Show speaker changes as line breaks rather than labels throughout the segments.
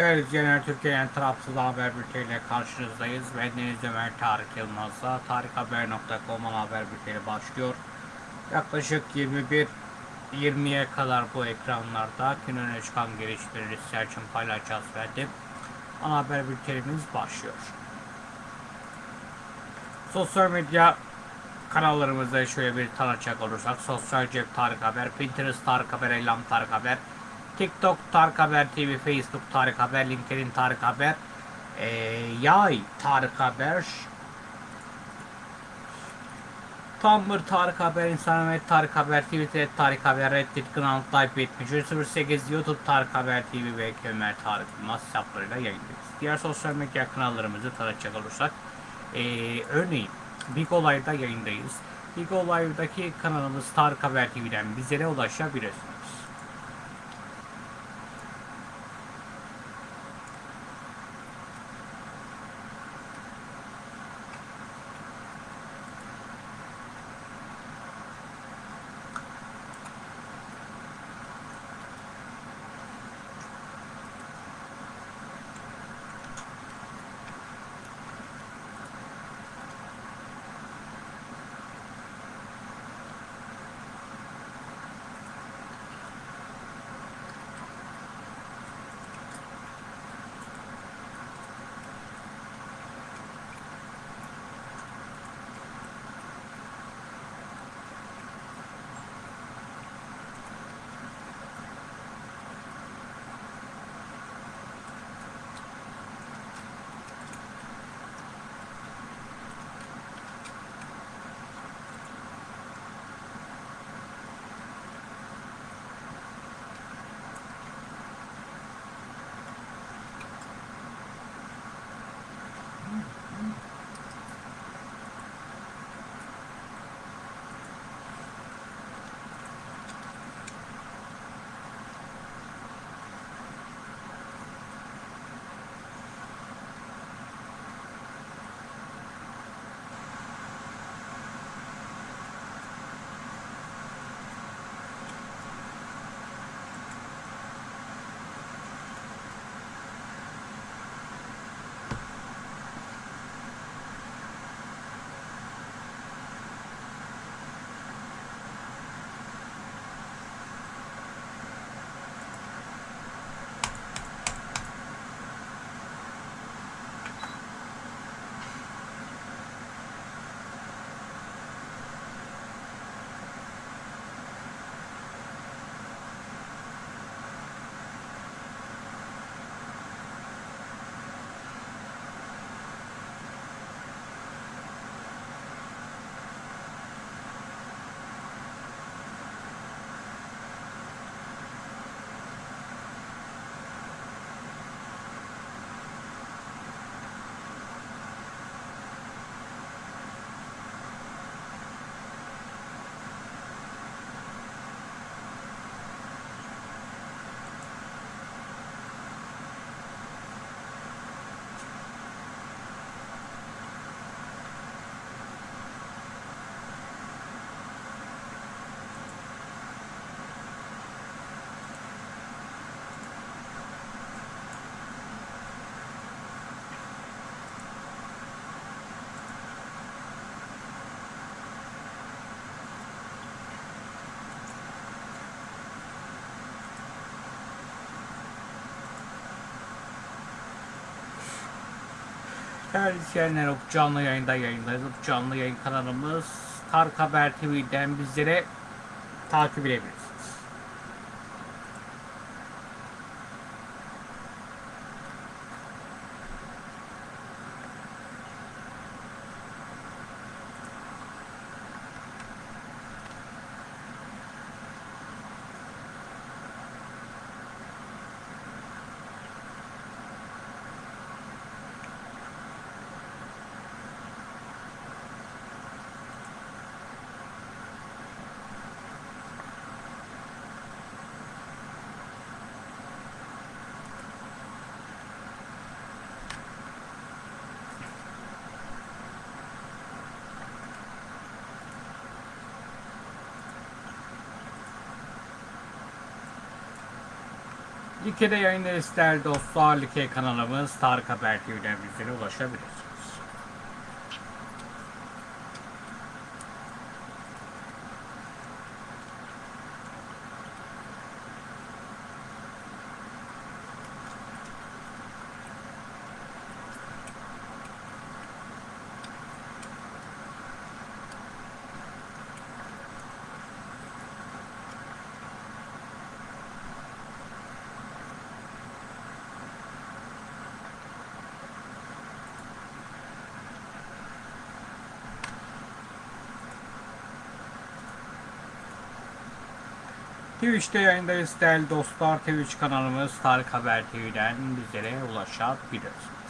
Değerli izleyenler, Türkiye'nin tarafsız haber bülteniyle karşınızdayız. Ben Deniz Ömer Tarık Yılmaz'la tarikhaber.com haber bülteni başlıyor. Yaklaşık 21-20'ye kadar bu ekranlarda gün çıkan gelişmeleri sizler için paylaşacağız efendim. Ana haber bültenimiz başlıyor. Sosyal medya kanallarımızda şöyle bir tanıtacak olursak Sosyal Cep Tarık Haber, Pinterest Tarık Haber, Elam Tarık Haber, TikTok Tarık Haber TV, Facebook Tarık Haber, LinkedIn Tarık Haber, ee, Yay Tarık Haber, Tumblr Tarık Haber, Instagram Tarık Haber, Twitter Tarık Haber, Reddit Kanal Type 7308, YouTube Tarık Haber TV ve Ömer Tarık Yılmaz hesaplarıyla yayındayız. Diğer sosyal medya kanallarımızı tanıtacak olursak, ee, örneğin Big Olay'da yayındayız. Big Olay'daki kanalımız Tarık Haber TV'den bizlere ulaşabilirsiniz. Değerli izleyenler, canlı yayında yayındayız. Canlı yayın kanalımız Tarık Haber TV'den bizlere takip edebilirsiniz. Like'de yayındayız değerli dostlar. Like kanalımız Tarık Haber TV'den bizlere ulaşabilirsiniz. Twitch'te yayındayız değerli dostlar. Twitch kanalımız Tarık Haber TV'den bizlere ulaşabilirsiniz.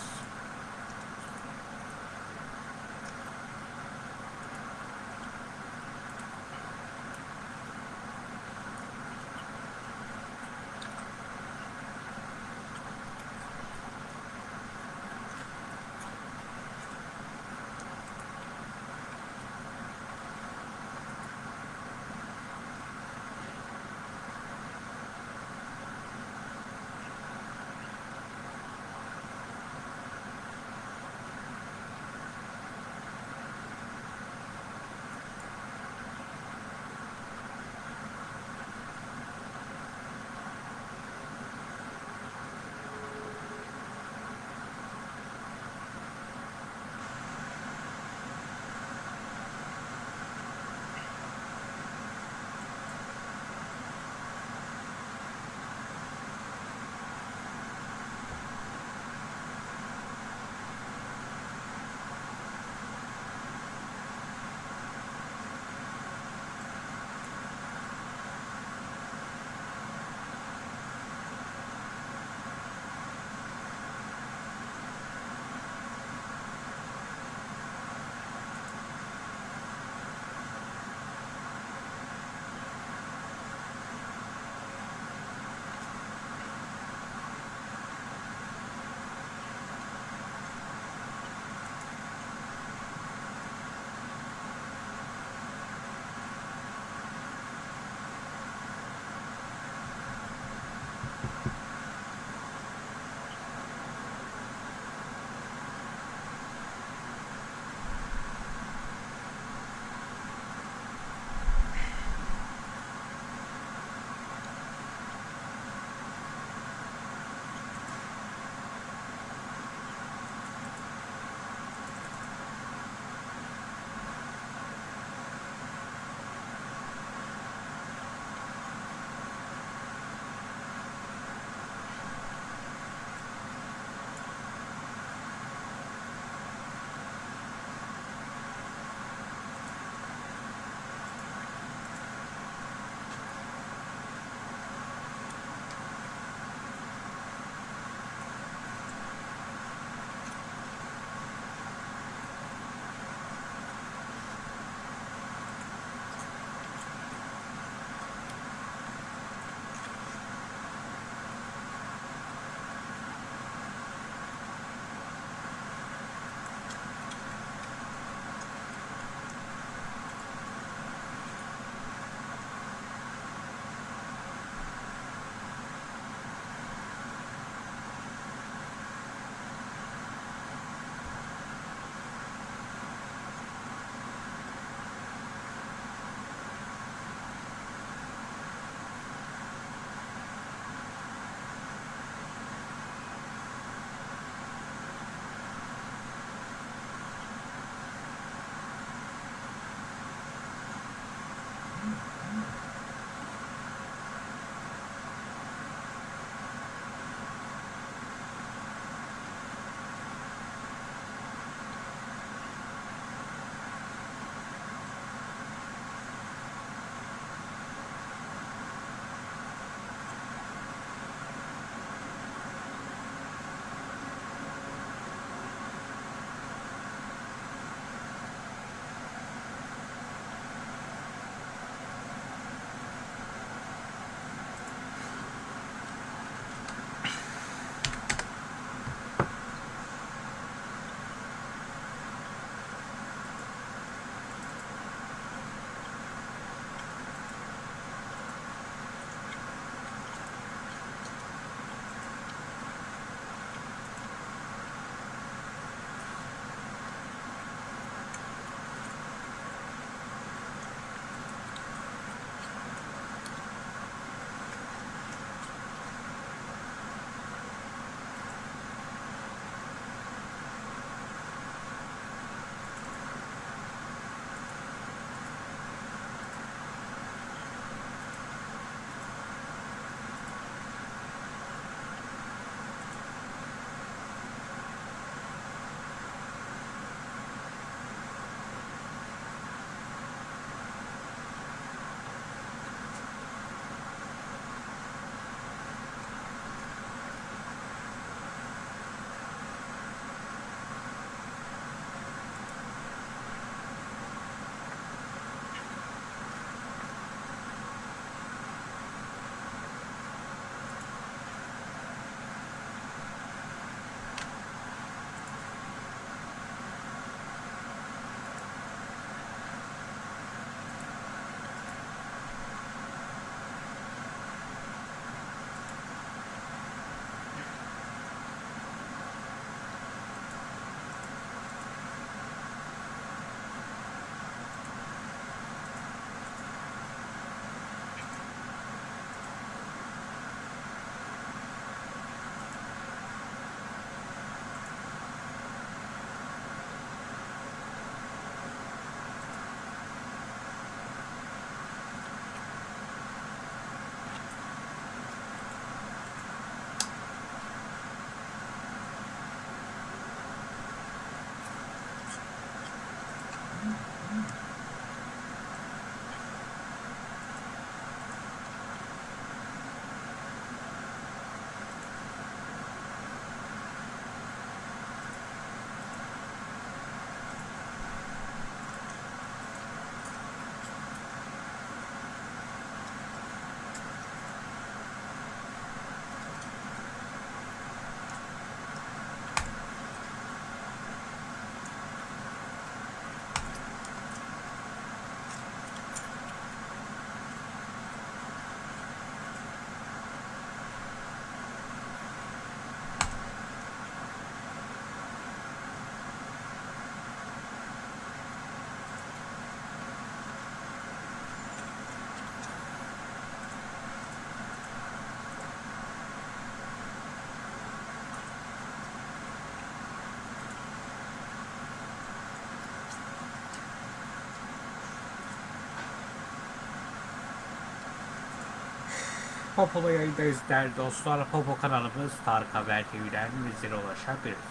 Popo'da yayındayız değerli dostlar. Popo kanalımız Tarık Haber TV'den bizlere ulaşabilirsiniz.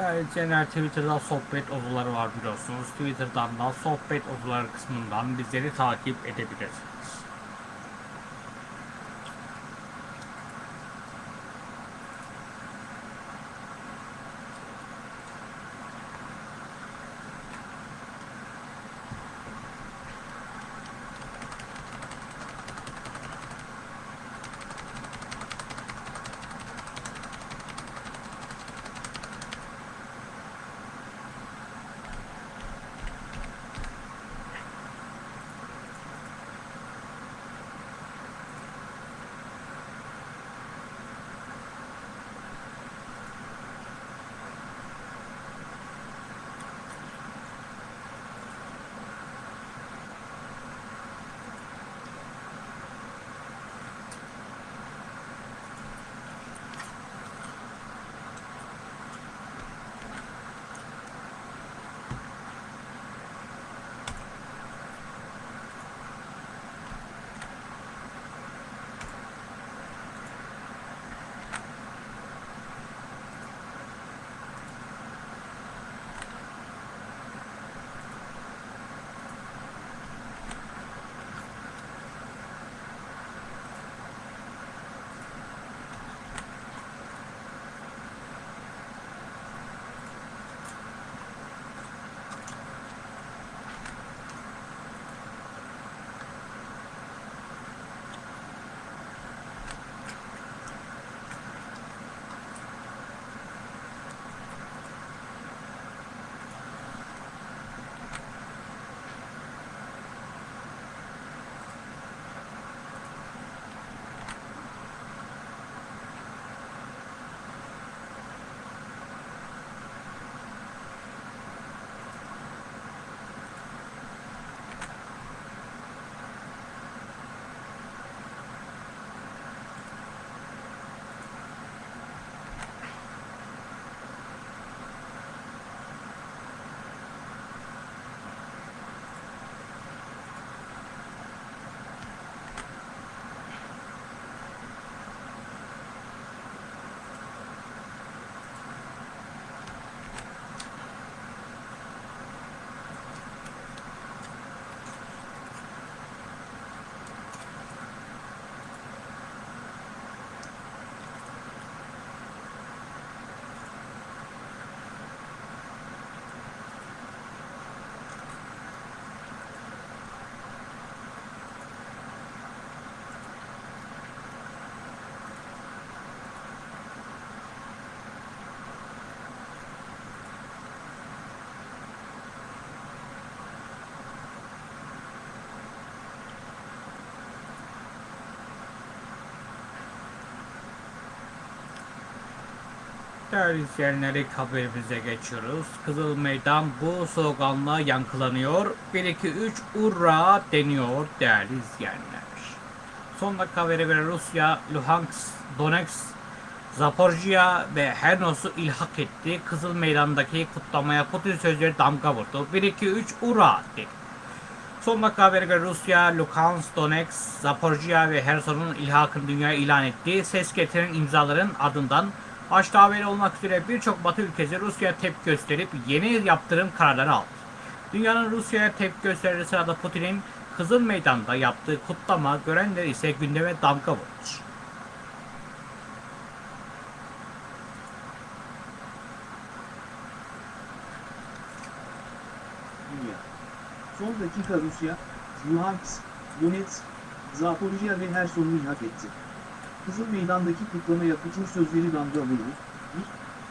İzleyenler Twitter'da sohbet odaları var biliyorsunuz. Twitter'dan da sohbet odaları kısmından bizleri takip edebilirsiniz. Değerli izleyenler ilk haberimize geçiyoruz. Kızıl Meydan bu sloganla yankılanıyor. 1 2 3 urra deniyor değerli izleyenler. Son dakika habere göre Rusya, Luhansk, Donetsk, Zaporjya ve Hernos'u ilhak etti. Kızıl Meydan'daki kutlamaya Putin sözleri damga vurdu. 1 2 3 urra dedi. Son dakika habere göre Rusya, Luhansk, Donetsk, Zaporjya ve Herson'un ilhakını dünyaya ilan etti. Ses getiren imzaların ardından başta haberi olmak üzere birçok Batı ülkesi Rusya'ya tepki gösterip yeni yaptırım kararları aldı. Dünyanın Rusya'ya tepki gösterdiği sırada Putin'in Kızıl Meydan'da yaptığı kutlama görenler ise gündeme damga vurdu.
Son dakika Rusya, Luhansk, Donetsk, Zaporijya ve Herson'u ilhak etti. Kızıl Meydan'daki kutlamaya Putin sözleri vurdu.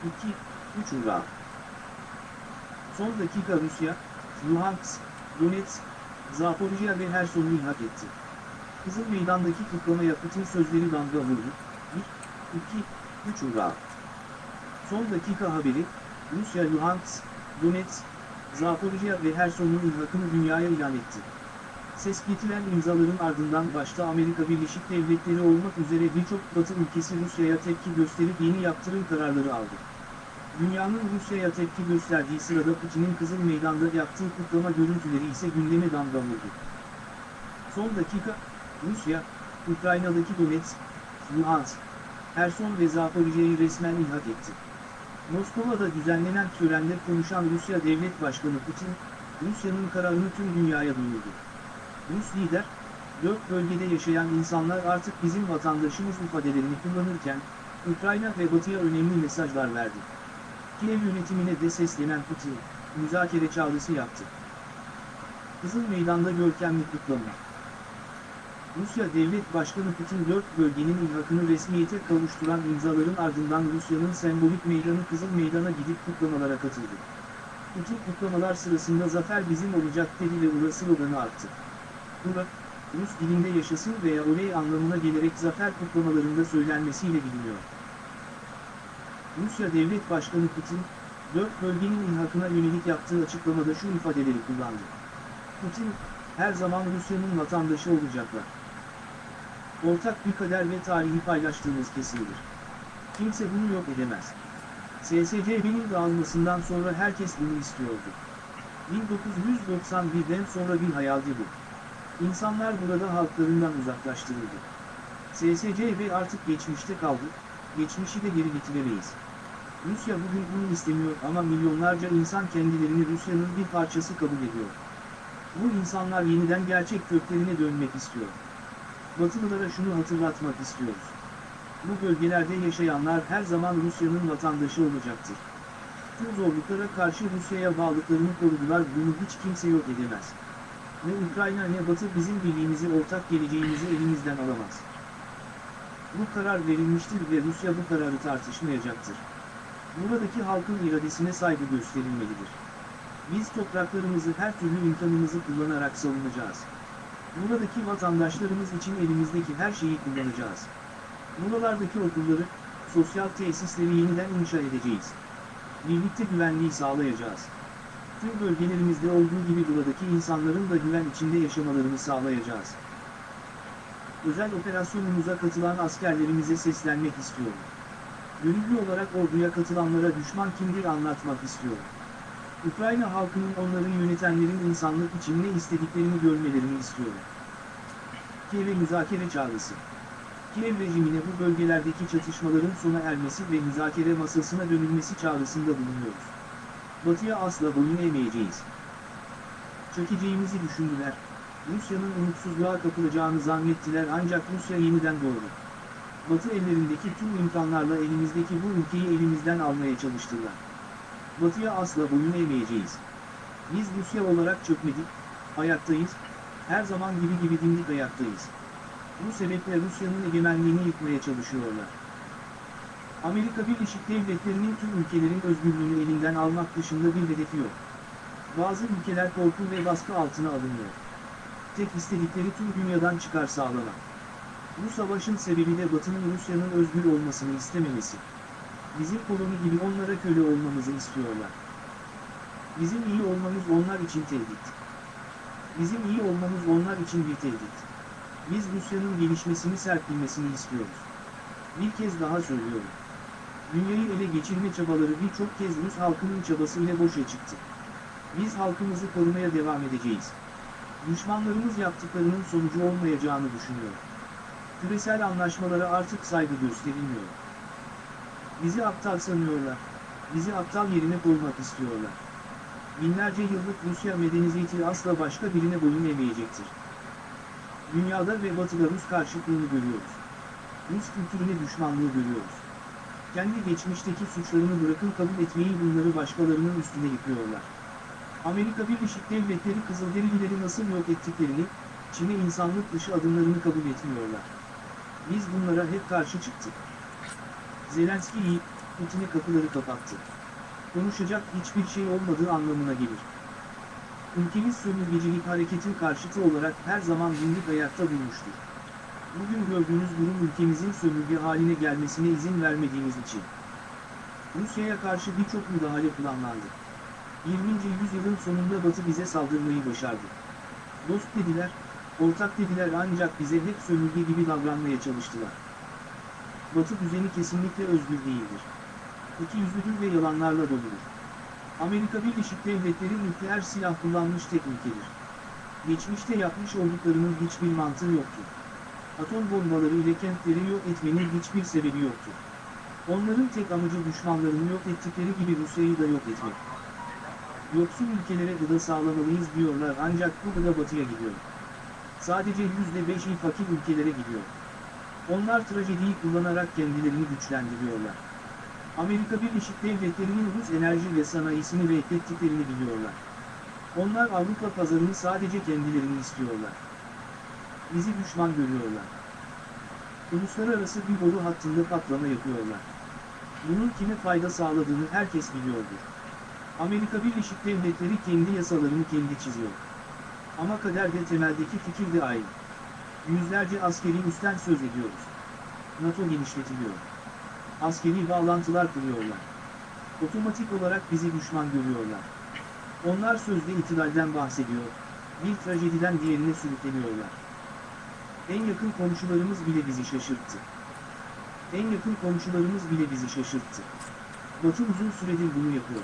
1, 2, 3 hurra. Son dakika Rusya, Luhansk, Donetsk, Zaporijya ve Herson'u ilhak etti. Kızıl Meydan'daki kutlamaya Putin sözleri vurdu. 1, 2, 3 hurra. Son dakika haberi, Rusya Luhansk, Donetsk, Zaporijya ve Herson'un ilhakını dünyaya ilan etti. Ses getiren imzaların ardından başta Amerika Birleşik Devletleri olmak üzere birçok Batı ülkesi Rusya'ya tepki gösterip yeni yaptırım kararları aldı. Dünyanın Rusya'ya tepki gösterdiği sırada Putin'in Kızıl Meydan'da yaptığı kutlama görüntüleri ise gündeme damga. Son dakika, Rusya, Ukrayna'daki Donetsk, Luhansk, Herson ve Zaporijya'yı resmen ilhak etti. Moskova'da düzenlenen törende konuşan Rusya Devlet Başkanı Putin, Rusya'nın kararını tüm dünyaya duyurdu. Rus lider, dört bölgede yaşayan insanlar artık bizim vatandaşımız ifadelerini kullanırken, Ukrayna ve Batı'ya önemli mesajlar verdi. Kiev yönetimine de seslenen Putin, müzakere çağrısı yaptı. Kızıl Meydan'da görkemli kutlama. Rusya Devlet Başkanı Putin dört bölgenin ilhakını resmiyete kavuşturan imzaların ardından Rusya'nın sembolik meydanı Kızıl Meydan'a gidip kutlamalara katıldı. Putin kutlamalar sırasında zafer bizim olacak dedi ve ura sloganı attı. Ura, Rus dilinde yaşasın veya oley anlamına gelerek zafer kutlamalarında söylenmesiyle biliniyor. Rusya Devlet Başkanı Putin, dört bölgenin ilhakına yönelik yaptığı açıklamada şu ifadeleri kullandı. Putin, her zaman Rusya'nın vatandaşı olacaklar. Ortak bir kader ve tarihi paylaştığımız kesindir. Kimse bunu yok edemez. SSCB'nin dağılmasından sonra herkes bunu istiyordu. 1991'den sonra bir hayaldi bu. İnsanlar burada halklarından uzaklaştırıldı. SSCB artık geçmişte kaldı, geçmişi de geri getiremeyiz. Rusya bugün bunu istemiyor ama milyonlarca insan kendilerini Rusya'nın bir parçası kabul ediyor. Bu insanlar yeniden gerçek köklerine dönmek istiyor. Batılılara şunu hatırlatmak istiyoruz. Bu bölgelerde yaşayanlar her zaman Rusya'nın vatandaşı olacaktır. Tüm zorluklara karşı Rusya'ya bağlılıklarını korudular bunu hiç kimse yok edemez. Ne Ukrayna ne Batı bizim birliğimizi ortak geleceğimizi elimizden alamaz. Bu karar verilmiştir ve Rusya bu kararı tartışmayacaktır. Buradaki halkın iradesine saygı gösterilmelidir. Biz topraklarımızı her türlü imkanımızı kullanarak savunacağız. Buradaki vatandaşlarımız için elimizdeki her şeyi kullanacağız. Buralardaki okulları, sosyal tesisleri yeniden inşa edeceğiz. Birlikte güvenliği sağlayacağız. Tüm bölgelerimizde olduğu gibi buradaki insanların da güven içinde yaşamalarını sağlayacağız. Özel operasyonumuza katılan askerlerimize seslenmek istiyorum. Gönüllü olarak orduya katılanlara düşman kimdir anlatmak istiyorum. Ukrayna halkının onları yönetenlerin insanlık için ne istediklerini görmelerini istiyorum. Kiev'e müzakere çağrısı. Kiev rejimine bu bölgelerdeki çatışmaların sona ermesi ve müzakere masasına dönülmesi çağrısında bulunuyoruz. Batı'ya asla boyun eğmeyeceğiz. Çökeceğimizi düşündüler. Rusya'nın umutsuzluğa kapılacağını zannettiler ancak Rusya yeniden doğdu. Batı ellerindeki tüm imkanlarla elimizdeki bu ülkeyi elimizden almaya çalıştılar. Batı'ya asla boyun eğmeyeceğiz. Biz Rusya olarak çökmedik, ayaktayız, her zaman gibi gibi dimdik ayaktayız. Bu sebeple Rusya'nın egemenliğini yıkmaya çalışıyorlar. Amerika Birleşik Devletleri'nin tüm ülkelerin özgürlüğünü elinden almak dışında bir hedefi yok. Bazı ülkeler korku ve baskı altına alınıyor. Tek istedikleri tüm dünyadan çıkar sağlamak. Bu savaşın sebebi de Batı'nın Rusya'nın özgür olmasını istememesi. Bizim koloni gibi onlara köle olmamızı istiyorlar. Bizim iyi olmamız onlar için tehdit. Bizim iyi olmamız onlar için bir tehdit. Biz Rusya'nın gelişmesini serpilmesini istiyoruz. Bir kez daha söylüyorum. Dünyayı ele geçirme çabaları birçok kez Rus halkının çabasıyla boşa çıktı. Biz halkımızı korumaya devam edeceğiz. Düşmanlarımız yaptıklarının sonucu olmayacağını düşünüyor. Küresel anlaşmalara artık saygı gösterilmiyor. Bizi aptal sanıyorlar. Bizi aptal yerine koymak istiyorlar. Binlerce yıllık Rusya medeniyeti asla başka birine boyun eğmeyecektir. Dünyada ve batıda Rus karşıtlığını görüyoruz. Rus kültürüne düşmanlığı görüyoruz. Kendi geçmişteki suçlarını bırakın kabul etmeyi bunları başkalarının üstüne yıkıyorlar. Amerika Birleşik Devletleri Kızılderilileri nasıl yok ettiklerini, Çin'e insanlık dışı adımlarını kabul etmiyorlar. Biz bunlara hep karşı çıktık. Zelenski iyi, Putin'e kapıları kapattı. Konuşacak hiçbir şey olmadığı anlamına gelir. ülkemiz sömürgecilik hareketin karşıtı olarak her zaman dimdik ayakta durmuştur. Bugün gördüğünüz durum ülkemizin sömürge haline gelmesine izin vermediğimiz için. Rusya'ya karşı birçok müdahale planlandı. 20. yüzyılın sonunda Batı bize saldırmayı başardı. Dost dediler, ortak dediler ancak bize hep sömürge gibi davranmaya çalıştılar. Batı düzeni kesinlikle özgür değildir. İkiyüzlüdür ve yalanlarla doludur. Amerika Birleşik Devletleri nükleer silah kullanmış tek. Geçmişte yapmış olduklarının hiçbir mantığı yoktur. Atom bombaları ile kentleri yok etmenin hiçbir sebebi yoktur. Onların tek amacı düşmanlarını yok ettikleri gibi Rusya'yı da yok etmek. Yoksul ülkelere gıda sağlamalıyız diyorlar ancak bu gıda batıya gidiyor. Sadece %5'i fakir ülkelere gidiyor. Onlar trajediyi kullanarak kendilerini güçlendiriyorlar. Amerika Birleşik Devletleri'nin Rus enerji ve sanayisini reddettiklerini biliyorlar. Onlar Avrupa pazarını sadece kendilerini istiyorlar. Bizi düşman görüyorlar. Uluslararası bir boru hattında patlama yapıyorlar. Bunun kime fayda sağladığını herkes biliyordur. Amerika Birleşik Devletleri kendi yasalarını kendi çiziyor. Ama kaderde temeldeki fikir de aynı. Yüzlerce askeri üstten söz ediyoruz. NATO genişletiliyor. Askeri bağlantılar kuruyorlar. Otomatik olarak bizi düşman görüyorlar. Onlar sözde itilalden bahsediyor, bir trajediden diğerine sürükleniyorlar. En yakın komşularımız bile bizi şaşırttı. En yakın komşularımız bile bizi şaşırttı. Batı uzun süredir bunu yapıyor.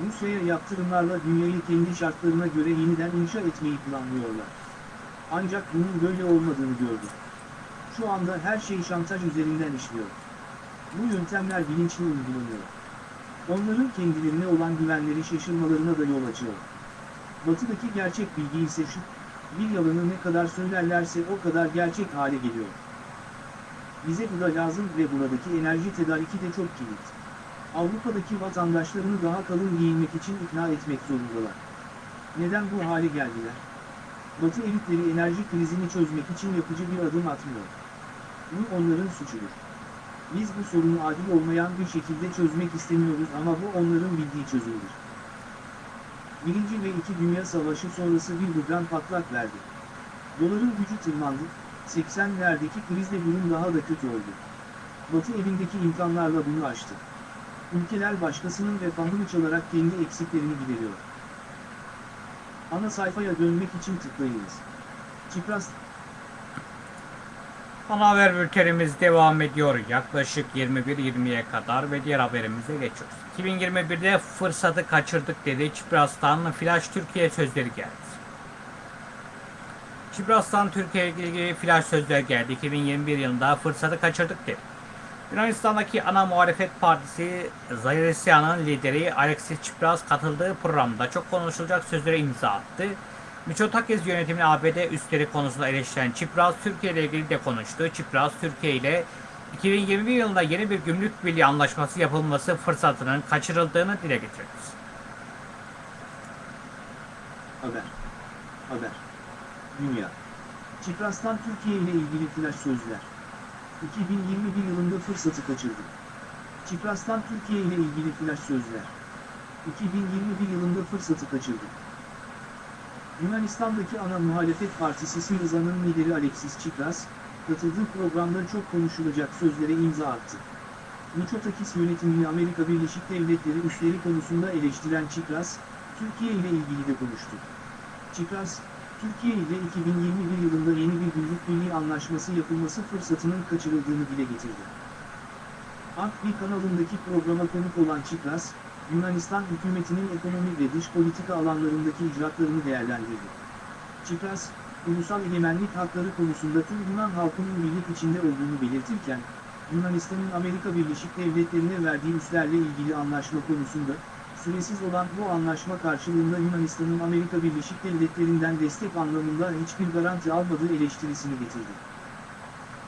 Rusya'ya yaptırımlarla dünyayı kendi şartlarına göre yeniden inşa etmeyi planlıyorlar. Ancak bunun böyle olmadığını gördük. Şu anda her şey şantaj üzerinden işliyor. Bu yöntemler bilinçli uygulanıyor. Onların kendilerine olan güvenleri şaşırmalarına da yol açıyor. Batıdaki gerçek bilgi ise şu, bir yalanı ne kadar söylerlerse o kadar gerçek hale geliyor. Bize bu da lazım ve buradaki enerji tedariki de çok kilit. Avrupa'daki vatandaşlarını daha kalın giyinmek için ikna etmek zorundalar. Neden bu hale geldiler? Batı elitleri enerji krizini çözmek için yapıcı bir adım atmıyor. Bu onların suçudur. Biz bu sorunu adil olmayan bir şekilde çözmek istemiyoruz ama bu onların bildiği çözümdür. Birinci ve iki Dünya Savaşı sonrası bir buhran patlak verdi. Doların gücü tırmandı, 80'lerdeki krizle durum daha da kötü oldu. Batı elindeki imkanlarla bunu aştı. Ülkeler başkasının refahını çalarak kendi eksiklerini gideriyor. Ana sayfaya dönmek için tıklayınız. Çipras
Ana haber bültenimiz devam ediyor. Yaklaşık 21.20'ye kadar ve diğer haberimize geçiyoruz. 2021'de fırsatı kaçırdık dedi. Çipras'tan Flash Türkiye sözleri geldi. Çipras'tan Türkiye ile ilgili flash sözler geldi. 2021 yılında fırsatı kaçırdık dedi. Yunanistan'daki ana muhalefet partisi Zayresya'nın lideri Alexis Tsipras katıldığı programda çok konuşulacak sözlere imza attı. Mitsotakis yönetimini ABD üstleri konusunda eleştiren Çipras, Türkiye ile ilgili de konuştu. Çipras, Türkiye ile 2021 yılında yeni bir gümrük birliği anlaşması yapılması fırsatının kaçırıldığını dile getirdi.
Haber. Haber. Dünya. Çipras'tan Türkiye ile ilgili flash sözler. 2021 yılında fırsatı kaçırdı. Çipras'tan Türkiye ile ilgili flash sözler. 2021 yılında fırsatı kaçırdı. Yunanistan'daki ana muhalefet partisi Siriza'nın lideri Alexis Tsipras, katıldığı programda çok konuşulacak sözlere imza attı. Mitsotakis yönetimini Amerika Birleşik Devletleri üsleri konusunda eleştiren Tsipras, Türkiye ile ilgili de konuştu. Tsipras, Türkiye ile 2021 yılında yeni bir gümrük birliği anlaşması yapılması fırsatının kaçırıldığını dile getirdi. Akbi kanalındaki programa konuk olan Tsipras, Yunanistan hükümetinin ekonomi ve dış politika alanlarındaki icraatlarını değerlendirdi. Tsipras, ulusal egemenlik hakları konusunda tüm Yunan halkının birlik içinde olduğunu belirtirken, Yunanistan'ın Amerika Birleşik Devletleri'ne verdiği üslerle ilgili anlaşma konusunda, süresiz olan bu anlaşma karşılığında Yunanistan'ın Amerika Birleşik Devletleri'nden destek anlamında hiçbir garanti almadığı eleştirisini getirdi.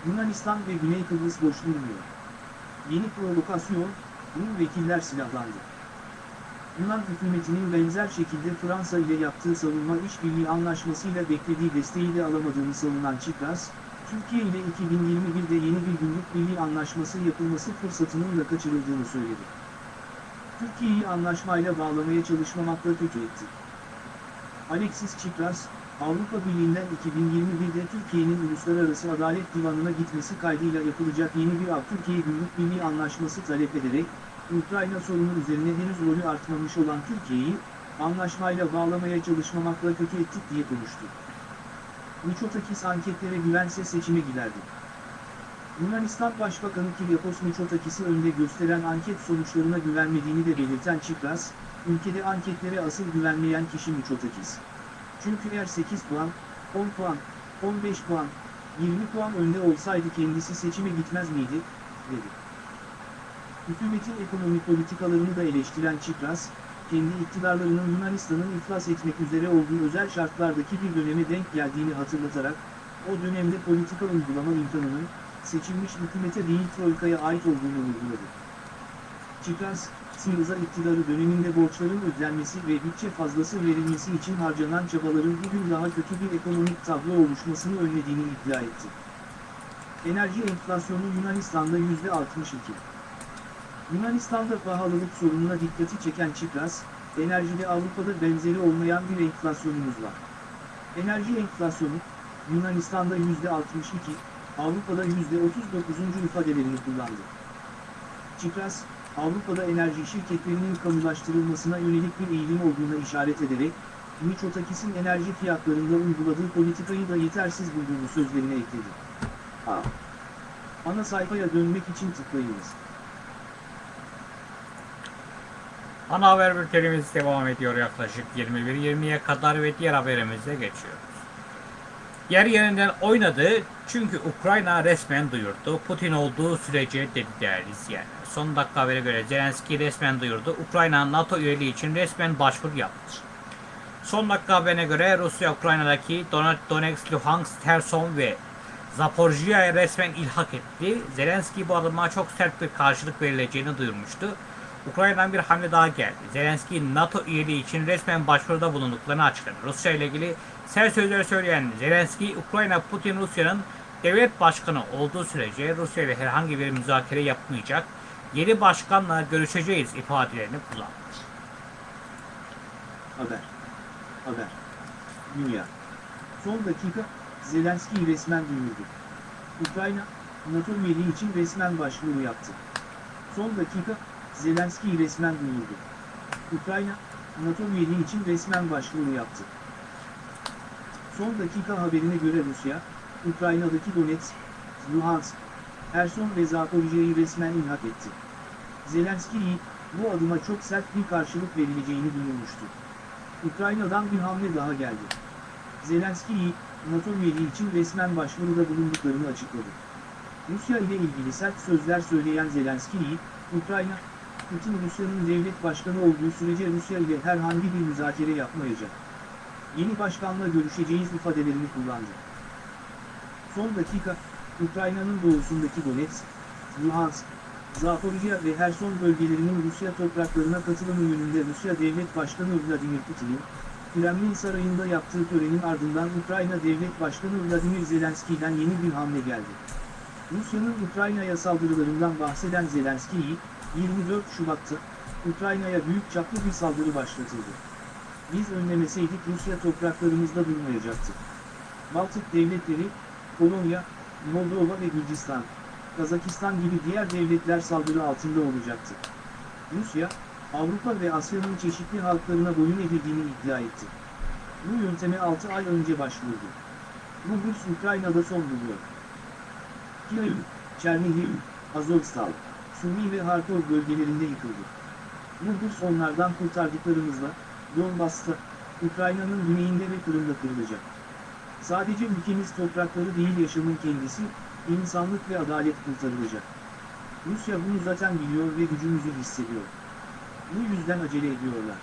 Yunanistan ve Güney Kıbrıs boş durmuyor. Yeni provokasyon, Rum vekiller silahlandı. Yunan hükümetinin benzer şekilde Fransa ile yaptığı savunma işbirliği anlaşmasıyla beklediği desteği de alamadığını savunan Çipras, Türkiye ile 2021'de yeni bir gümrük birliği anlaşması yapılması fırsatının da kaçırıldığını söyledi. Türkiye'yi anlaşmayla bağlamaya çalışmamakla kötü etti. Alexis Tsipras, Avrupa Birliği'nden 2021'de Türkiye'nin Uluslararası Adalet Divanı'na gitmesi kaydıyla yapılacak yeni bir Türkiye Gümrük Birliği Anlaşması talep ederek, Ukrayna sorunu üzerine henüz rolü artmamış olan Türkiye'yi, anlaşmayla bağlamaya çalışmamakla kötü ettik diye konuştu. Miçotakis anketlere güvense seçime giderdi. Yunanistan Başbakanı Kyriakos Mitsotakis'i önde gösteren anket sonuçlarına güvenmediğini de belirten Çipras, ülkede anketlere asıl güvenmeyen kişi Mitsotakis. Çünkü eğer 8 puan, 10 puan, 15 puan, 20 puan önde olsaydı kendisi seçime gitmez miydi, dedi. Hükümetin ekonomi politikalarını da eleştiren Çipras, kendi iktidarlarının Yunanistan'ın iflas etmek üzere olduğu özel şartlardaki bir döneme denk geldiğini hatırlatarak, o dönemde politika uygulama imkanının, seçilmiş hükümete değil Troika'ya ait olduğunu vurguladı. Çipras, Siriza iktidarı döneminde borçların ödenmesi ve bütçe fazlası verilmesi için harcanan çabaların bugün daha kötü bir ekonomik tablo oluşmasını önlediğini iddia etti. Enerji enflasyonu Yunanistan'da %62. Yunanistan'da pahalılık sorununa dikkati çeken Çipras, enerjide Avrupa'da benzeri olmayan bir enflasyonumuz var. Enerji enflasyonu, Yunanistan'da %62, Avrupa'da %39. ifadelerini kullandı. Çipras, Avrupa'da enerji şirketlerinin kamulaştırılmasına yönelik bir eğilim olduğuna işaret ederek, Mitsotakis'in enerji fiyatlarında uyguladığı politikayı da yetersiz bulduğunu sözlerine ekledi. Ana sayfaya dönmek için tıklayınız.
Ana haber bültenimiz devam ediyor yaklaşık 21.20'ye kadar ve diğer haberimize geçiyoruz. Yer yerinden oynadı çünkü Ukrayna resmen duyurdu. Putin olduğu sürece dedi değerli izleyenler. Son dakika habere göre Zelenski resmen duyurdu. Ukrayna NATO üyeliği için resmen başvuru yaptı. Son dakika haberine göre Rusya Ukrayna'daki Donetsk, Luhansk, Terson ve Zaporjiya'ya resmen ilhak etti. Zelenski bu adıma çok sert bir karşılık verileceğini duyurmuştu. Ukrayna'dan bir hamle daha geldi. Zelenski NATO üyeliği için resmen başvuruda bulunduklarını açıkladı. Rusya ile ilgili sert sözler söyleyen Zelenski, Ukrayna Putin Rusya'nın devlet başkanı olduğu sürece Rusya ile herhangi bir müzakere yapmayacak, yeni başkanla görüşeceğiz ifadelerini kullandı.
Haber. Haber. Dünya. Son dakika, Zelenski resmen duyurdu. Ukrayna, NATO üyeliği için resmen başvuru yaptı. Son dakika, Zelenski resmen duyurdu. Ukrayna, NATO üyeliği için resmen başvuru yaptı. Son dakika haberine göre Rusya, Ukrayna'daki Donetsk, Luhansk, Erson ve Zaporijya'yı resmen ilhak etti. Zelenski'yi, bu adıma çok sert bir karşılık verileceğini duyurmuştu. Ukrayna'dan bir hamle daha geldi. Zelenski'yi, NATO üyeliği için resmen başvuruda bulunduklarını açıkladı. Rusya ile ilgili sert sözler söyleyen Zelenski'yi, Ukrayna, Putin Rusya'nın devlet başkanı olduğu sürece Rusya ile herhangi bir müzakere yapmayacak. Yeni başkanla görüşeceğiz ifadelerini kullandı. Son dakika, Ukrayna'nın doğusundaki Donetsk, Luhansk, Zaporijya ve Herson bölgelerinin Rusya topraklarına katılımı yönünde Rusya Devlet Başkanı Vladimir Putin'in, Kremlin Sarayı'nda yaptığı törenin ardından Ukrayna Devlet Başkanı Vladimir Zelenski'den yeni bir hamle geldi. Rusya'nın Ukrayna'ya saldırılarından bahseden Zelenski'yi, 24 Şubat'ta, Ukrayna'ya büyük çaplı bir saldırı başlatıldı. Biz önlemeseydik Rusya topraklarımızda durmayacaktı. Baltık devletleri, Polonya, Moldova ve Gürcistan, Kazakistan gibi diğer devletler saldırı altında olacaktı. Rusya, Avrupa ve Asya'nın çeşitli halklarına boyun eğdirdiğini iddia etti. Bu yönteme 6 ay önce başvurdu. Bu güç Ukrayna'da son buluyor. Kiev, Çernihiv, Azovstal, Sumi ve Harkov bölgelerinde yıkıldı. Güç onlardan kurtardıklarımızla, Donbas'ta, Ukrayna'nın güneyinde ve Kırım'da kırılacak. Sadece ülkemiz toprakları değil yaşamın kendisi, insanlık ve adalet kurtarılacak. Rusya bunu zaten biliyor ve gücümüzü hissediyor. Bu yüzden acele ediyorlar.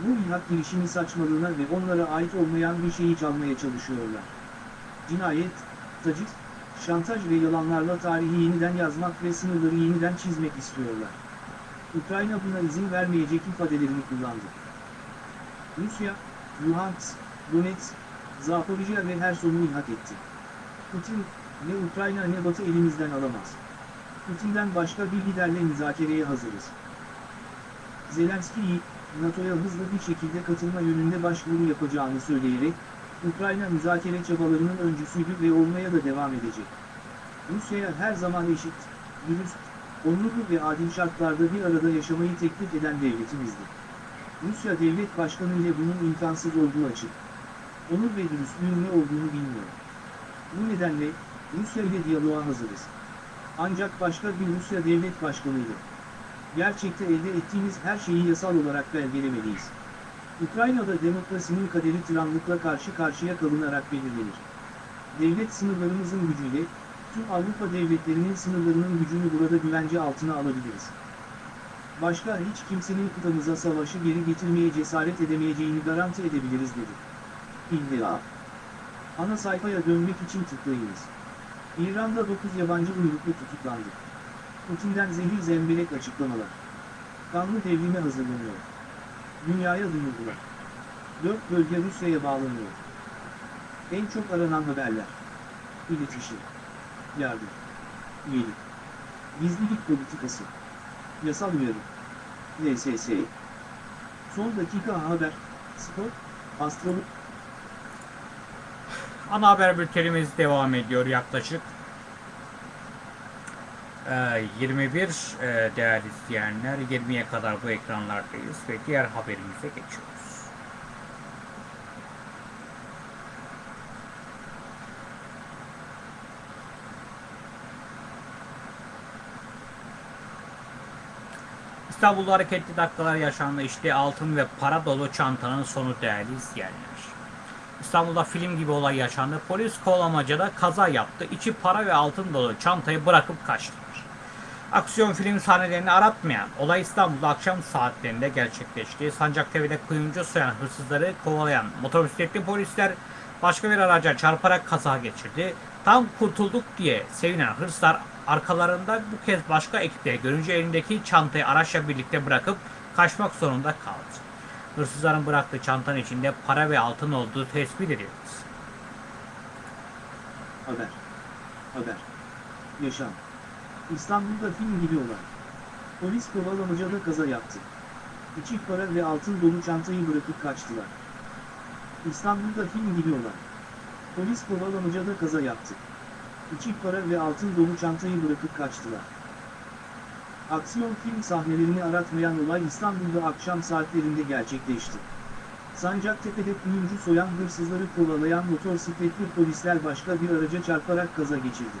Bu ilhak girişimi saçmalığına ve onlara ait olmayan bir şeyi çalmaya çalışıyorlar. Cinayet, taciz, şantaj ve yalanlarla tarihi yeniden yazmak ve sınırları yeniden çizmek istiyorlar. Ukrayna buna izin vermeyecek ifadelerini kullandı. Rusya, Luhansk, Donetsk, Zaporijya ve Herson'u ilhak etti. Putin, ne Ukrayna ne Batı elimizden alamaz. Putin'den başka bir liderle müzakereye hazırız. Zelenski'yi, NATO'ya hızlı bir şekilde katılma yönünde başvuru yapacağını söyleyerek, Ukrayna müzakere çabalarının öncüsüydü ve olmaya da devam edecek. Rusya'ya her zaman eşit, dürüst, onurlu ve adil şartlarda bir arada yaşamayı teklif eden devletimizdir. Rusya devlet başkanı ile bunun imkansız olduğu açık. Onur ve dürüstlüğün ne olduğunu bilmiyor. Bu nedenle, Rusya ile diyaloğa hazırız. Ancak başka bir Rusya devlet başkanıyla. Gerçekte elde ettiğimiz her şeyi yasal olarak belgelemeliyiz. Ukrayna'da demokrasinin kaderi tiranlıkla karşı karşıya kalınarak belirlenir. Devlet sınırlarımızın gücüyle, tüm Avrupa devletlerinin sınırlarının gücünü burada güvence altına alabiliriz. Başka hiç kimsenin kıtamıza savaşı geri getirmeye cesaret edemeyeceğini garanti edebiliriz dedi. İlla. Ana sayfaya dönmek için tıklayınız. İran'da 9 yabancı uyruklu tutuklandı. Putin'den zehir zemberek açıklamalar. Kanlı devrime hazırlanıyor. Dünyaya duyurdular. Dört bölge Rusya'ya bağlanıyor. En çok aranan haberler. İletişim. Yardım. Üyelik. Gizlilik politikası. Yasal uyarı. LSS. Son dakika haber. Spor. Astrolog.
Ana haber bültenimiz devam ediyor yaklaşık. Ee, 21 e, değerli izleyenler 20'ye kadar bu ekranlardayız ve diğer haberimize geçiyoruz. İstanbul'da hareketli dakikalar yaşandı. İşte altın ve para dolu çantanın sonu değerli izleyenler. İstanbul'da film gibi olay yaşandı. Polis kovalamacada kaza yaptı. İçi para ve altın dolu çantayı bırakıp kaçtılar. Aksiyon film sahnelerini aratmayan olay İstanbul'da akşam saatlerinde gerçekleşti. Sancaktepe'de kuyumcu soyan hırsızları kovalayan motosikletli polisler başka bir araca çarparak kaza geçirdi. Tam kurtulduk diye sevinen hırsızlar arkalarında bu kez başka ekipleri görünce elindeki çantayı araçla birlikte bırakıp kaçmak zorunda kaldı. Hırsızların bıraktığı çantanın içinde para ve altın olduğu tespit edildi.
Haber. Haber. Yaşam. İstanbul'da film gibi olay. Polis kovalamacada kaza yaptı. İçi para ve altın dolu çantayı bırakıp kaçtılar. İstanbul'da film gibi olay. Polis kovalamacada kaza yaptı. İçi para ve altın dolu çantayı bırakıp kaçtılar. Aksiyon film sahnelerini aratmayan olay İstanbul'da akşam saatlerinde gerçekleşti. Sancaktepe'de kuyumcu soyan hırsızları kovalayan motosikletli polisler başka bir araca çarparak kaza geçirdi.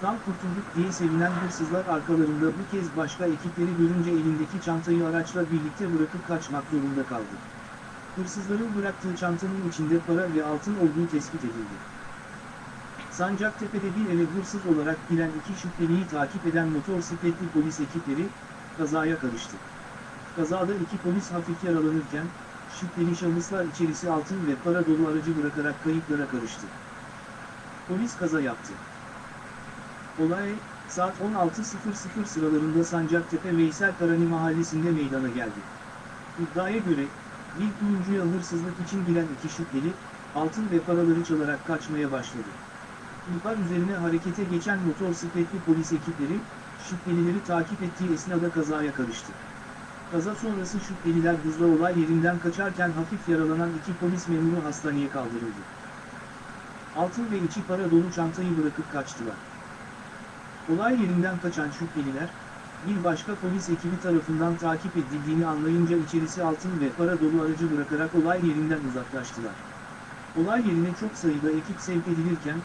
Tam kurtulduk diye sevinen hırsızlar arkalarında bu kez başka ekipleri görünce elindeki çantayı araçla birlikte bırakıp kaçmak zorunda kaldı. Hırsızların bıraktığı çantanın içinde para ve altın olduğu tespit edildi. Sancaktepe'de bir eve hırsız olarak giren iki şüpheliyi takip eden motosikletli polis ekipleri, kazaya karıştı. Kazada iki polis hafif yaralanırken, şüpheli şahıslar içerisi altın ve para dolu aracı bırakarak kayıplara karıştı. Polis kaza yaptı. Olay, saat 16.00 sıralarında Sancaktepe Veysel Karani mahallesinde meydana geldi. İddiaya göre, bir kuyumcuya hırsızlık için giren iki şüpheli, altın ve paraları çalarak kaçmaya başladı. İhbar üzerine harekete geçen motosikletli polis ekipleri, şüphelileri takip ettiği esnada kazaya karıştı. Kaza sonrası şüpheliler hızla olay yerinden kaçarken hafif yaralanan iki polis memuru hastaneye kaldırıldı. Altın ve içi para dolu çantayı bırakıp kaçtılar. Olay yerinden kaçan şüpheliler, bir başka polis ekibi tarafından takip edildiğini anlayınca içerisi altın ve para dolu aracı bırakarak olay yerinden uzaklaştılar. Olay yerine çok sayıda ekip sevk edilirken,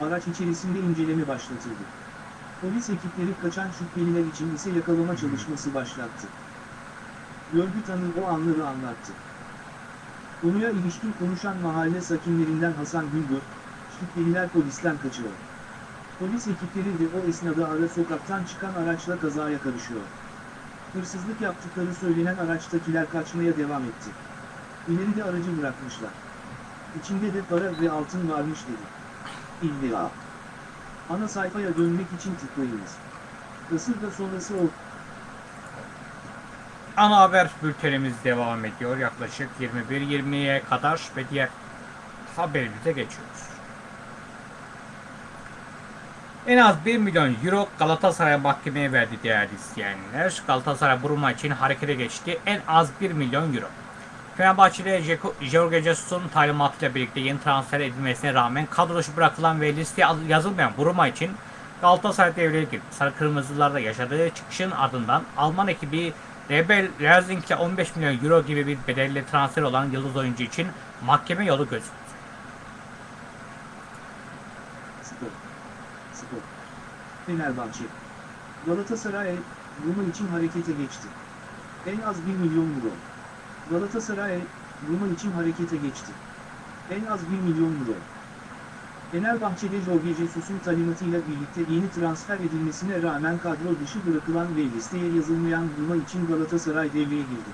araç içerisinde inceleme başlatıldı. Polis ekipleri kaçan şüpheliler için ise yakalama çalışması başlattı. Görgü tanığı o anları anlattı. Konuya ilişkin konuşan mahalle sakinlerinden Hasan Güngör, şüpheliler polisten kaçıyor. Polis ekipleri de o esnada ara sokaktan çıkan araçla kazaya karışıyor. Hırsızlık yaptıkları söylenen araçtakiler kaçmaya devam etti. İleride aracı bırakmışlar. İçinde de para ve altın varmış dedi. İlla. Ana sayfaya dönmek için tıklayınız. Kasırga sonrası o
Ana haber bültenimiz devam ediyor yaklaşık 21-20'ye kadar ve diğer haberimize geçiyoruz. En az 1 milyon euro Galatasaray mahkemeye verdi değerli izleyenler. Galatasaray Buruma için harekete geçti. En az 1 milyon euro. Fenerbahçe'de Jorge Jesus'un talimatıyla birlikte yeni transfer edilmesine rağmen kadro bırakılan ve listeye yazılmayan Buruma için Galatasaray devreye girdi. Sarı Kırmızılarda yaşadığı çıkışın ardından Alman ekibi Rebel Leipzig'le 15 milyon euro gibi bir bedelle transfer olan yıldız oyuncu için mahkeme yolu gözüktü.
Spor. Spor. Fenerbahçe. Galatasaray, Roma için harekete geçti. En az 1 milyon euro. Galatasaray, Roma için harekete geçti. En az 1 milyon euro. Fenerbahçe'de Jorge Jesus'un talimatıyla birlikte yeni transfer edilmesine rağmen kadro dışı bırakılan ve listeye yazılmayan Roma için Galatasaray devreye girdi.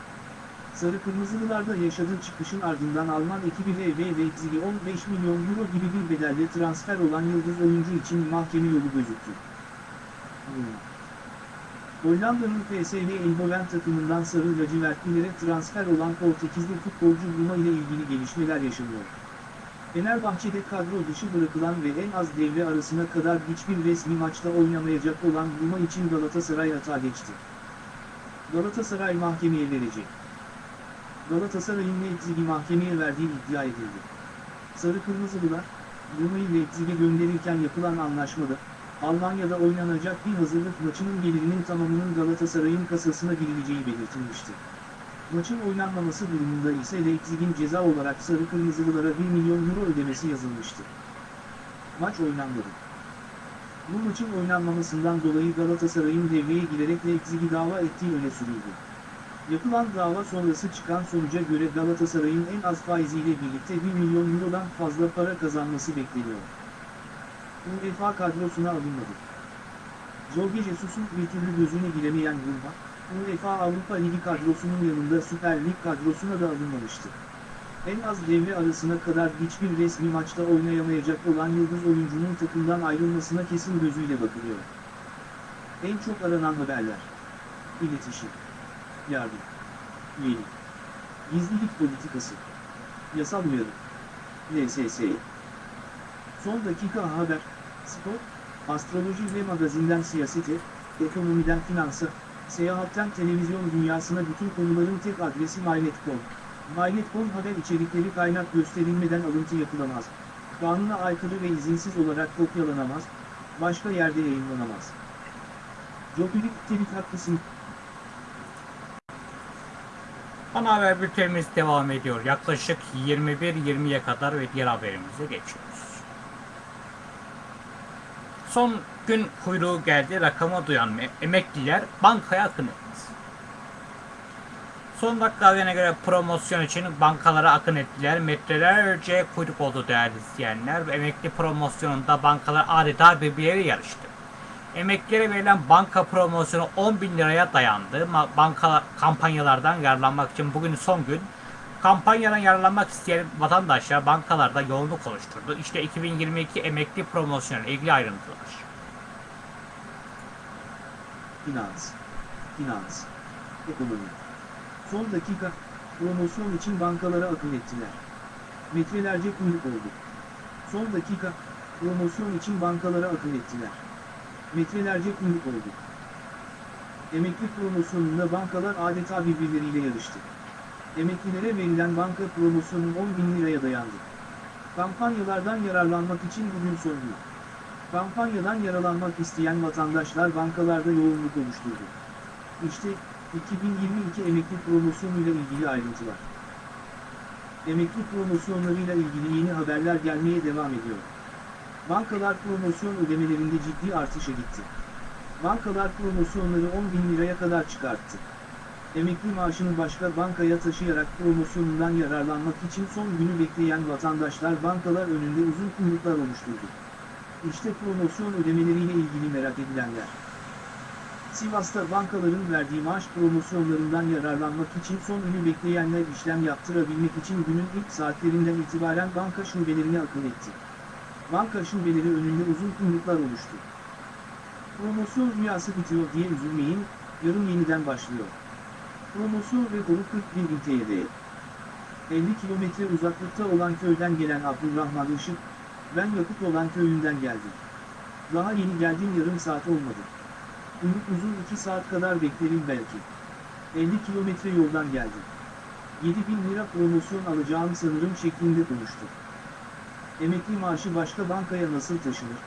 Sarı Kırmızılılarda yaşadığı çıkışın ardından Alman ekibi RB Leipzig'e 15 milyon euro gibi bir bedelle transfer olan yıldız oyuncu için mahkeme yolu gözüktü. Hmm. Hollanda'nın PSV Eindhoven takımından sarı lacivertlilere transfer olan Portekizli futbolcu Ruma ile ilgili gelişmeler yaşanıyor. Fenerbahçe'de kadro dışı bırakılan ve en az devre arasına kadar hiçbir resmi maçta oynamayacak olan Ruma için Galatasaray hata geçti. Galatasaray mahkemeye verecek. Galatasaray'ın Leipzig'i mahkemeye verdiği iddia edildi. Sarı Kırmızılılar, Ruma'yı Leipzig'e gönderirken yapılan anlaşmada, Almanya'da oynanacak bir hazırlık maçının gelirinin tamamının Galatasaray'ın kasasına girileceği belirtilmişti. Maçın oynanmaması durumunda ise Leipzig'in ceza olarak Sarı Kırmızılılara 1 milyon euro ödemesi yazılmıştı. Maç oynanmadı. Bu maçın oynanmamasından dolayı Galatasaray'ın devreye girerek Leipzig'i dava ettiği öne sürüldü. Yapılan dava sonrası çıkan sonuca göre Galatasaray'ın en az faiziyle birlikte 1 milyon eurodan fazla para kazanması bekleniyor. UEFA kadrosuna alınmadı. Jorge Jesus'un bir türlü gözüne giremeyen Roma, UEFA Avrupa Ligi kadrosunun yanında Süper Lig kadrosuna da alınmamıştı. En az devre arasına kadar hiçbir resmi maçta oynayamayacak olan yıldız oyuncunun takımdan ayrılmasına kesin gözüyle bakılıyor. En çok aranan haberler. İletişim. Yardım. Üyelik. Gizlilik politikası. Yasal uyarı. LSS. Son dakika haber, spor, astroloji ve magazinden siyasete, ekonomiden finansa, seyahatten televizyon dünyasına bütün konuların tek adresi MyNet.com. MyNet.com haber içerikleri kaynak gösterilmeden alıntı yapılamaz. Kanuna aykırı ve izinsiz olarak kopyalanamaz, başka yerde yayınlanamaz. Jopilik Telik haklısın.
Ana haber bültenimiz devam ediyor. Yaklaşık 21-20'ye kadar ve diğer haberimize geçiyoruz. Son gün kuyruğu geldi. Rakamı duyan me- emekliler bankaya akın etti. Son dakika haberine göre promosyon için bankalara akın ettiler. Metrelerce kuyruk oldu değerli izleyenler. Emekli promosyonunda bankalar adeta birbirleriyle yarıştı. Emeklilere verilen banka promosyonu 10 bin liraya dayandı. Banka kampanyalardan yararlanmak için bugün son gün. Kampanyadan yararlanmak isteyen vatandaşlar bankalarda yoğunluk oluşturdu. İşte 2022 emekli promosyonu ilgili ayrıntılar.
Finans. Finans. Ekonomi. Son dakika, promosyon için bankalara akın ettiler. Metrelerce kuyruk oldu. Son dakika, promosyon için bankalara akın ettiler. Metrelerce kuyruk oldu. Emekli promosyonunda bankalar adeta birbirleriyle yarıştı. Emeklilere verilen banka promosyonu 10 bin liraya dayandı. Kampanyalardan yararlanmak için bugün gün. Kampanyadan yararlanmak isteyen vatandaşlar bankalarda yoğunluk oluşturdu. İşte 2022 emekli promosyonuyla ilgili ayrıntılar. Emekli promosyonlarıyla ilgili yeni haberler gelmeye devam ediyor. Bankalar promosyon ödemelerinde ciddi artışa gitti. Bankalar promosyonları 10 bin liraya kadar çıkarttı. Emekli maaşını başka bankaya taşıyarak promosyonundan yararlanmak için son günü bekleyen vatandaşlar bankalar önünde uzun kuyruklar oluşturdu. İşte promosyon ödemeleriyle ilgili merak edilenler. Sivas'ta bankaların verdiği maaş promosyonlarından yararlanmak için son günü bekleyenler işlem yaptırabilmek için günün ilk saatlerinden itibaren banka şubelerine akın etti. Banka şubeleri önünde uzun kuyruklar oluştu. Promosyon rüyası bitiyor diye üzülmeyin, yarın yeniden başlıyor. Rekoru 41 bin TL. 50 kilometre uzaklıkta olan köyden gelen Abdurrahman Işık, ben yakıt olan köyünden geldim. Daha yeni geldim yarım saat olmadı. Umut uzun 2 saat kadar beklerim belki. 50 kilometre yoldan geldim. 7000 lira promosyon alacağım sanırım şeklinde konuştu. Emekli maaşı başka bankaya nasıl taşınır?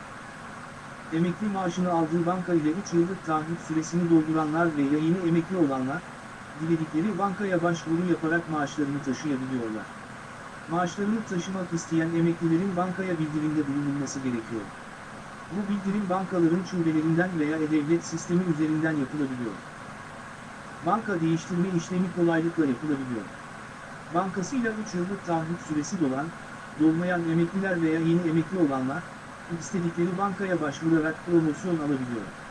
Emekli maaşını aldığı banka ile 3 yıllık taahhüt süresini dolduranlar ve yayını emekli olanlar, diledikleri bankaya başvuru yaparak maaşlarını taşıyabiliyorlar. Maaşlarını taşımak isteyen emeklilerin bankaya bildirimde bulunulması gerekiyor. Bu bildirim bankaların şubelerinden veya e-devlet sistemi üzerinden yapılabiliyor. Banka değiştirme işlemi kolaylıkla yapılabiliyor. Bankasıyla 3 yıllık taahhüt süresi dolan, dolmayan emekliler veya yeni emekli olanlar, istedikleri bankaya başvurarak promosyon alabiliyor.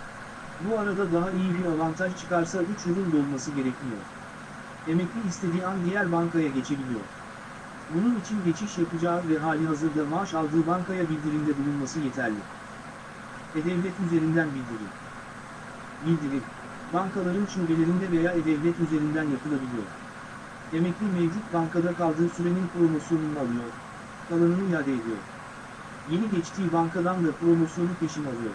Bu arada daha iyi bir avantaj çıkarsa 3 yılın dolması gerekmiyor. Emekli istediği an diğer bankaya geçebiliyor. Bunun için geçiş yapacağı ve hali hazırda maaş aldığı bankaya bildirimde bulunması yeterli. E-Devlet üzerinden bildirim. Bildirim, bankaların şubelerinde veya E-Devlet üzerinden yapılabiliyor. Emekli mevcut bankada kaldığı sürenin promosyonunu alıyor, kalanını iade ediyor. Yeni geçtiği bankadan da promosyonu peşin alıyor.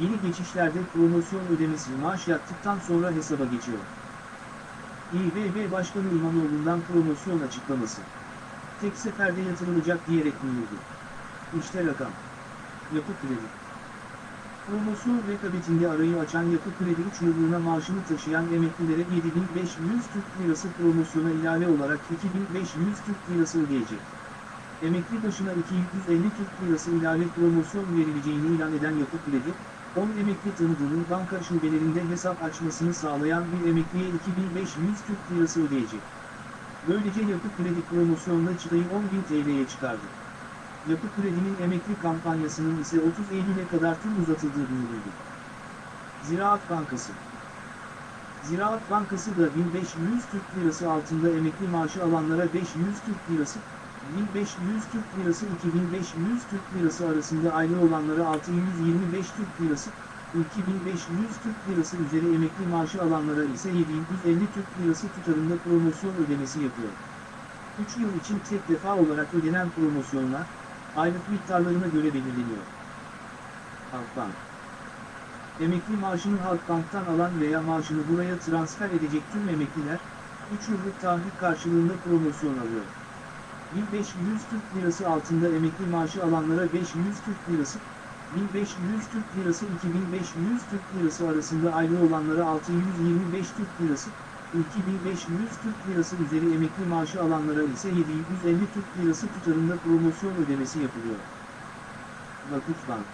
Yeni geçişlerde promosyon ödemesi maaş yattıktan sonra hesaba geçiyor. İBB Başkanı İmamoğlu'ndan promosyon açıklaması. Tek seferde yatırılacak diyerek duyurdu. İşte rakam. Yapı Kredi. Promosyon rekabetinde arayı açan Yapı Kredi 3 yıllığına maaşını taşıyan emeklilere 7500 Türk Lirası promosyona ilave olarak 2500 Türk Lirası ödeyecek. Emekli başına 250 Türk Lirası ilave promosyon verileceğini ilan eden Yapı Kredi, 10 emekli tanıdığının banka şubelerinde hesap açmasını sağlayan bir emekliye 2500 Türk Lirası ödeyecek. Böylece Yapı Kredi promosyonla çıtayı 10.000 TL'ye çıkardı. Yapı Kredi'nin emekli kampanyasının ise 30 Eylül'e kadar tüm uzatıldığı duyuruldu. Ziraat Bankası Ziraat Bankası da 1500 Türk Lirası altında emekli maaşı alanlara 500 Türk Lirası, 1500 Türk Lirası 2500 Türk Lirası arasında aile olanlara 625 Türk Lirası, 2500 Türk Lirası üzeri emekli maaşı alanlara ise 750 Türk Lirası tutarında promosyon ödemesi yapıyor. 3 yıl için tek defa olarak ödenen promosyonlar, aylık miktarlarına göre belirleniyor. Halkbank Emekli maaşını Halkbank'tan alan veya maaşını buraya transfer edecek tüm emekliler, 3 yıllık taahhüt karşılığında promosyon alıyor. 1500 Türk Lirası altında emekli maaşı alanlara 500 Türk Lirası, 1500 Türk Lirası 2500 Türk Lirası arasında aile olanlara 625 Türk Lirası, 2500 Türk Lirası üzeri emekli maaşı alanlara ise 750 Türk Lirası tutarında promosyon ödemesi yapılıyor. Vakıfbank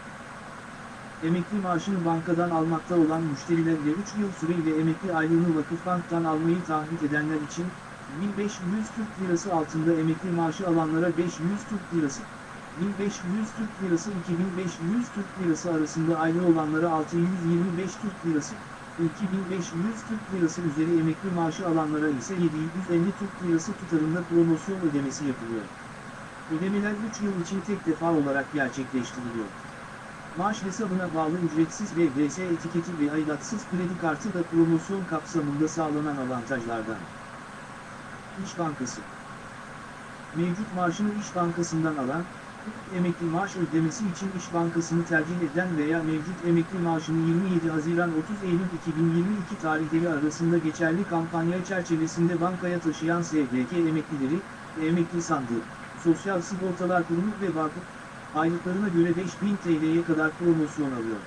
Emekli maaşını bankadan almakta olan müşteriler ve 3 yıl süreyle emekli aylığını Vakıfbank'tan almayı taahhüt edenler için 1500 Türk Lirası altında emekli maaşı alanlara 500 Türk Lirası, 1500 Türk Lirası 2500 Türk Lirası arasında aile olanlara 625 Türk Lirası, 2500 Türk Lirası üzeri emekli maaşı alanlara ise 750 Türk Lirası tutarında promosyon ödemesi yapılıyor. Ödemeler 3 yıl için tek defa olarak gerçekleştiriliyor. Maaş hesabına bağlı ücretsiz ve VS etiketi ve aidatsız kredi kartı da promosyon kapsamında sağlanan avantajlardan. İş Bankası Mevcut maaşını İş Bankası'ndan alan, emekli maaş ödemesi için İş Bankası'nı tercih eden veya mevcut emekli maaşını 27 Haziran 30 Eylül 2022 tarihleri arasında geçerli kampanya çerçevesinde bankaya taşıyan SGK emeklileri, emekli sandığı, Sosyal Sigortalar Kurumu ve vakıf, aylıklarına göre 5000 TL'ye kadar promosyon alıyor.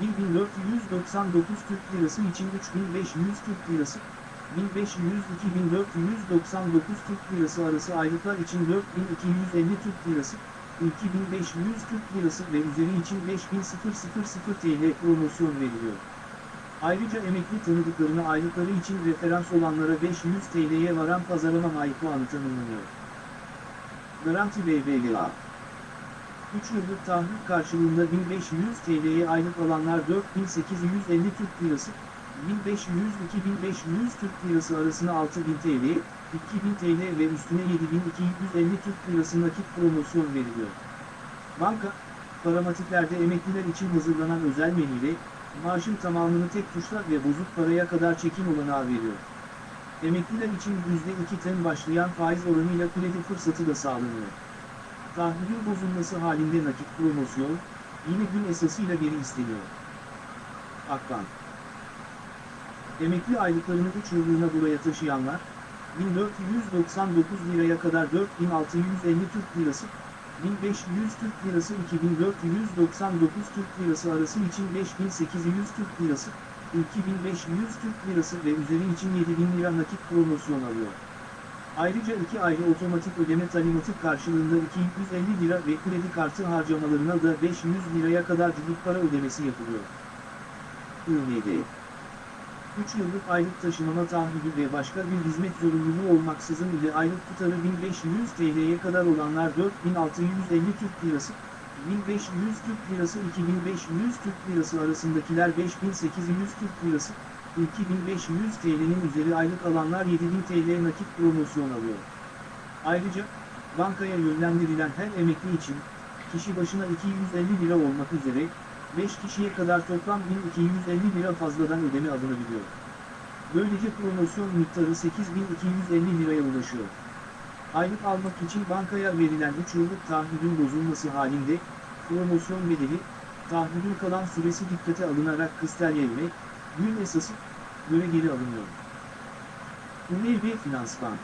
1499 Türk Lirası için 3500 Türk Lirası, 1500-2499 Türk Lirası arası aylıklar için 4250 Türk Lirası, 2500 Türk Lirası ve üzeri için 5000 TL promosyon veriliyor. Ayrıca emekli tanıdıklarına aylıkları için referans olanlara 500 TL'ye varan pazarlama ay puanı tanımlanıyor. Garanti BBVA 3 yıllık taahhüt karşılığında 1500 TL'ye aylık alanlar 4850 Türk Lirası, 1500-2500 Türk Lirası arasına 6000 TL, 2000 TL ve üstüne 7250 Türk Lirası nakit promosyon veriliyor. Banka, paramatiklerde emekliler için hazırlanan özel menüyle, maaşın tamamını tek tuşla ve bozuk paraya kadar çekim olanağı veriyor. Emekliler için %2'ten başlayan faiz oranıyla kredi fırsatı da sağlanıyor. Taahhüdün bozulması halinde nakit promosyon, yine gün esasıyla geri isteniyor. Akbank Emekli aylıklarını 3 yıllığına buraya taşıyanlar, 1499 liraya kadar 4650 Türk Lirası, 1500 Türk Lirası 2499 Türk Lirası arası için 5800 Türk Lirası, 2500 Türk Lirası ve üzeri için 7000 lira nakit promosyon alıyor. Ayrıca iki ayrı otomatik ödeme talimatı karşılığında 250 lira ve kredi kartı harcamalarına da 500 liraya kadar cüzük para ödemesi yapılıyor. IMD 3 yıllık aylık taşımama taahhüdü ve başka bir hizmet zorunluluğu olmaksızın ile aylık tutarı 1500 TL'ye kadar olanlar 4650 Türk Lirası, 1500 Türk Lirası 2500 Türk Lirası arasındakiler 5800 Türk Lirası, 2500 TL'nin üzeri aylık alanlar 7000 TL nakit promosyon alıyor. Ayrıca, bankaya yönlendirilen her emekli için, kişi başına 250 lira olmak üzere, 5 kişiye kadar toplam 1250 lira fazladan ödeme alınabiliyor. Böylece promosyon miktarı 8250 liraya ulaşıyor. Aylık almak için bankaya verilen 3 yıllık taahhüdün bozulması halinde, promosyon bedeli, taahhüdün kalan süresi dikkate alınarak kısteryeyle, gün esası, göre geri alınıyor. UNB Finans Bank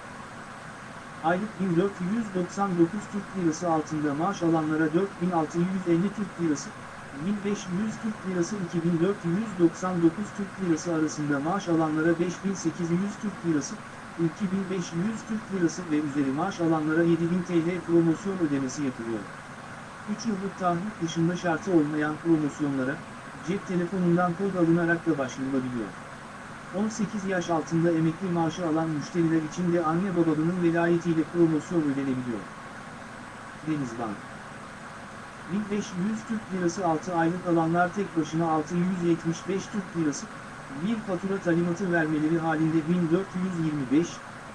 Aylık 1499 Türk Lirası altında maaş alanlara 4650 Türk Lirası, 1500 Türk Lirası 2499 Türk Lirası arasında maaş alanlara 5800 Türk Lirası, 2500 Türk Lirası ve üzeri maaş alanlara 7000 TL promosyon ödemesi yapılıyor. 3 yıllık taahhüt dışında şartı olmayan promosyonlara, cep telefonundan kod alınarak da başvurulabiliyor. 18 yaş altında emekli maaşı alan müşteriler için de anne babanın velayetiyle promosyon ödenebiliyor. Denizbank 1500 Türk Lirası 6 aylık alanlar tek başına 675 Türk Lirası, bir fatura talimatı vermeleri halinde 1425,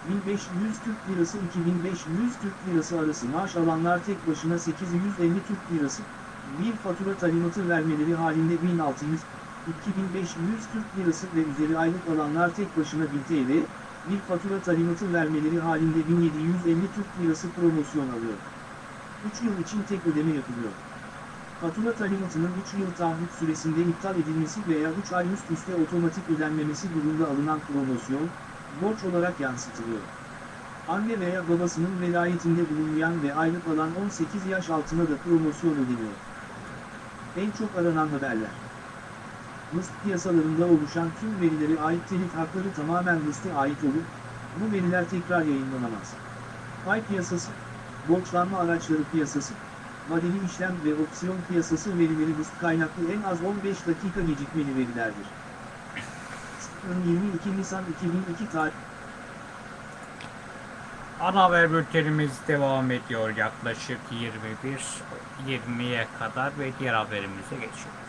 1500 Türk Lirası 2500 Türk Lirası arası maaş alanlar tek başına 850 Türk Lirası, bir fatura talimatı vermeleri halinde 1600, 2500 Türk Lirası ve üzeri aylık alanlar tek başına 1000 TL, bir fatura talimatı vermeleri halinde 1750 Türk Lirası promosyon alıyor. 3 yıl için tek ödeme yapılıyor. Fatura talimatının 3 yıl taahhüt süresinde iptal edilmesi veya 3 ay üst üste otomatik ödenmemesi durumunda alınan promosyon, borç olarak yansıtılıyor. Anne veya babasının velayetinde bulunmayan ve aylık alan 18 yaş altına da promosyon ödeniyor. En çok aranan haberler. Mıst piyasalarında oluşan tüm verilere ait telif hakları tamamen Mıst'a ait olup, bu veriler tekrar yayınlanamaz. Pay piyasası, borçlanma araçları piyasası, vadeli işlem ve opsiyon piyasası verileri Mıst kaynaklı en az 15 dakika gecikmeli verilerdir. 22 Nisan 2002 tarih
Ana haber bültenimiz devam ediyor yaklaşık 21-20'ye kadar ve diğer haberimize geçiyoruz.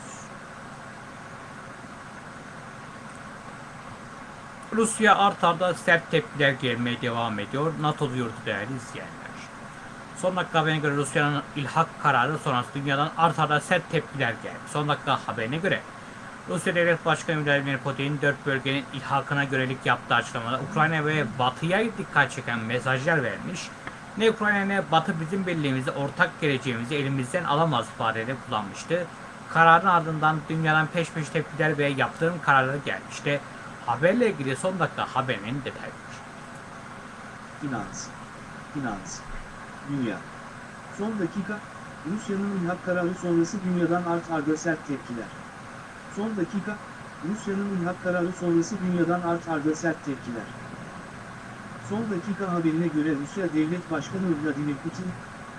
Rusya art arda sert tepkiler gelmeye devam ediyor. NATO duyurdu değerli izleyenler. Son dakika haberine göre Rusya'nın ilhak kararı sonrası dünyadan art arda sert tepkiler geldi. Son dakika haberine göre Rusya Devlet Başkanı Vladimir Putin dört bölgenin ilhakına görelik yaptığı açıklamada Ukrayna ve Batı'ya dikkat çeken mesajlar vermiş. Ne Ukrayna ne Batı bizim birliğimizi, ortak geleceğimizi elimizden alamaz ifadeleri kullanmıştı. Kararın ardından dünyadan peş peşe tepkiler ve yaptırım kararları gelmişti. Haberle ilgili son dakika haberinin detayları.
Finans. Finans. Dünya. Son dakika, Rusya'nın ilhak kararı sonrası dünyadan art arda sert tepkiler. Son dakika, Rusya'nın ilhak kararı sonrası dünyadan art arda sert tepkiler. Son dakika haberine göre Rusya Devlet Başkanı Vladimir Putin,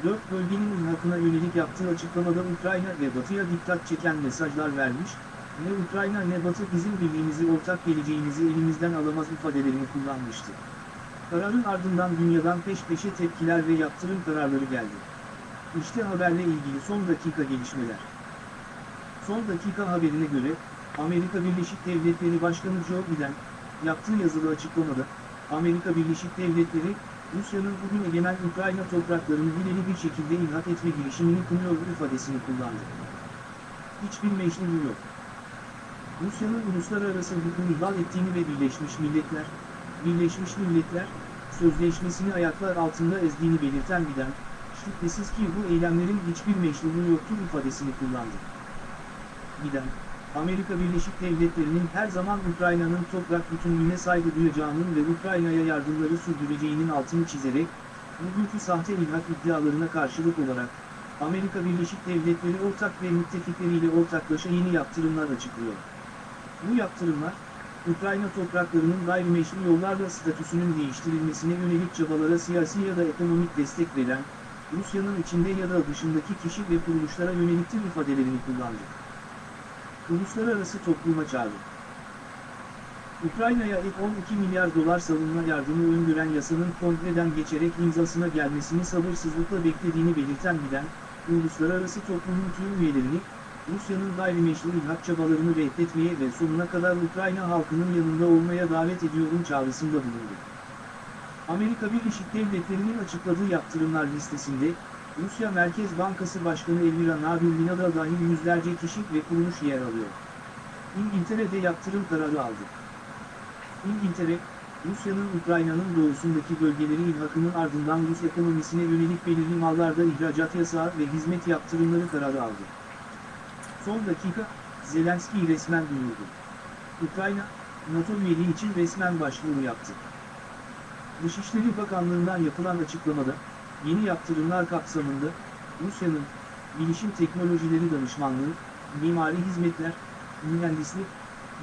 dört bölgenin ilhakına yönelik yaptığı açıklamada Ukrayna ve Batı'ya dikkat çeken mesajlar vermiş, ne Ukrayna ne Batı bizim birliğimizi ortak geleceğimizi elimizden alamaz ifadelerini kullanmıştı. Kararın ardından dünyadan peş peşe tepkiler ve yaptırım kararları geldi. İşte haberle ilgili son dakika gelişmeler. Son dakika haberine göre, Amerika Birleşik Devletleri Başkanı Joe Biden, yaptığı yazılı açıklamada, Amerika Birleşik Devletleri, Rusya'nın bugün egemen Ukrayna topraklarını hileli bir şekilde ilhak etme girişimini kınıyor ifadesini kullandı. Hiçbir meşru yok. Rusya'nın uluslararası hukuku ihlal ettiğini ve Birleşmiş Milletler, Birleşmiş Milletler, sözleşmesini ayaklar altında ezdiğini belirten Biden, Şüphesiz ki bu eylemlerin hiçbir meşruluğu yoktur ifadesini kullandı. Biden, Amerika Birleşik Devletleri'nin her zaman Ukrayna'nın toprak bütünlüğüne saygı duyacağının ve Ukrayna'ya yardımları sürdüreceğinin altını çizerek, bugünkü sahte ilhak iddialarına karşılık olarak, Amerika Birleşik Devletleri ortak ve müttefikleriyle ortaklaşa yeni yaptırımlar açıklıyor. Bu yaptırımlar, Ukrayna topraklarının gayrimeşru yollarla statüsünün değiştirilmesine yönelik çabalara siyasi ya da ekonomik destek veren, Rusya'nın içinde ya da dışındaki kişi ve kuruluşlara yöneliktir ifadelerini kullandı. Uluslararası topluma çağrı. Ukrayna'ya ek 12 milyar dolar savunma yardımı öngören yasanın kongreden geçerek imzasına gelmesini sabırsızlıkla beklediğini belirten Biden, uluslararası toplumun tüm üyelerini, Rusya'nın gayrimeşru ilhak çabalarını reddetmeye ve sonuna kadar Ukrayna halkının yanında olmaya davet ediyorum çağrısında bulundu. Amerika Birleşik Devletleri'nin açıkladığı yaptırımlar listesinde, Rusya Merkez Bankası Başkanı Elvira Nabiullina da dahil yüzlerce kişi ve kuruluş yer alıyor. İngiltere'de yaptırım kararı aldı. İngiltere, Rusya'nın Ukrayna'nın doğusundaki bölgeleri ilhakının ardından Rus ekonomisine yönelik belirli mallarda ihracat yasağı ve hizmet yaptırımları kararı aldı. Son dakika, Zelenski resmen duyurdu. Ukrayna, NATO üyeliği için resmen başvuru yaptı. Dışişleri Bakanlığı'ndan yapılan açıklamada, yeni yaptırımlar kapsamında, Rusya'nın, bilişim teknolojileri danışmanlığı, mimari hizmetler, mühendislik,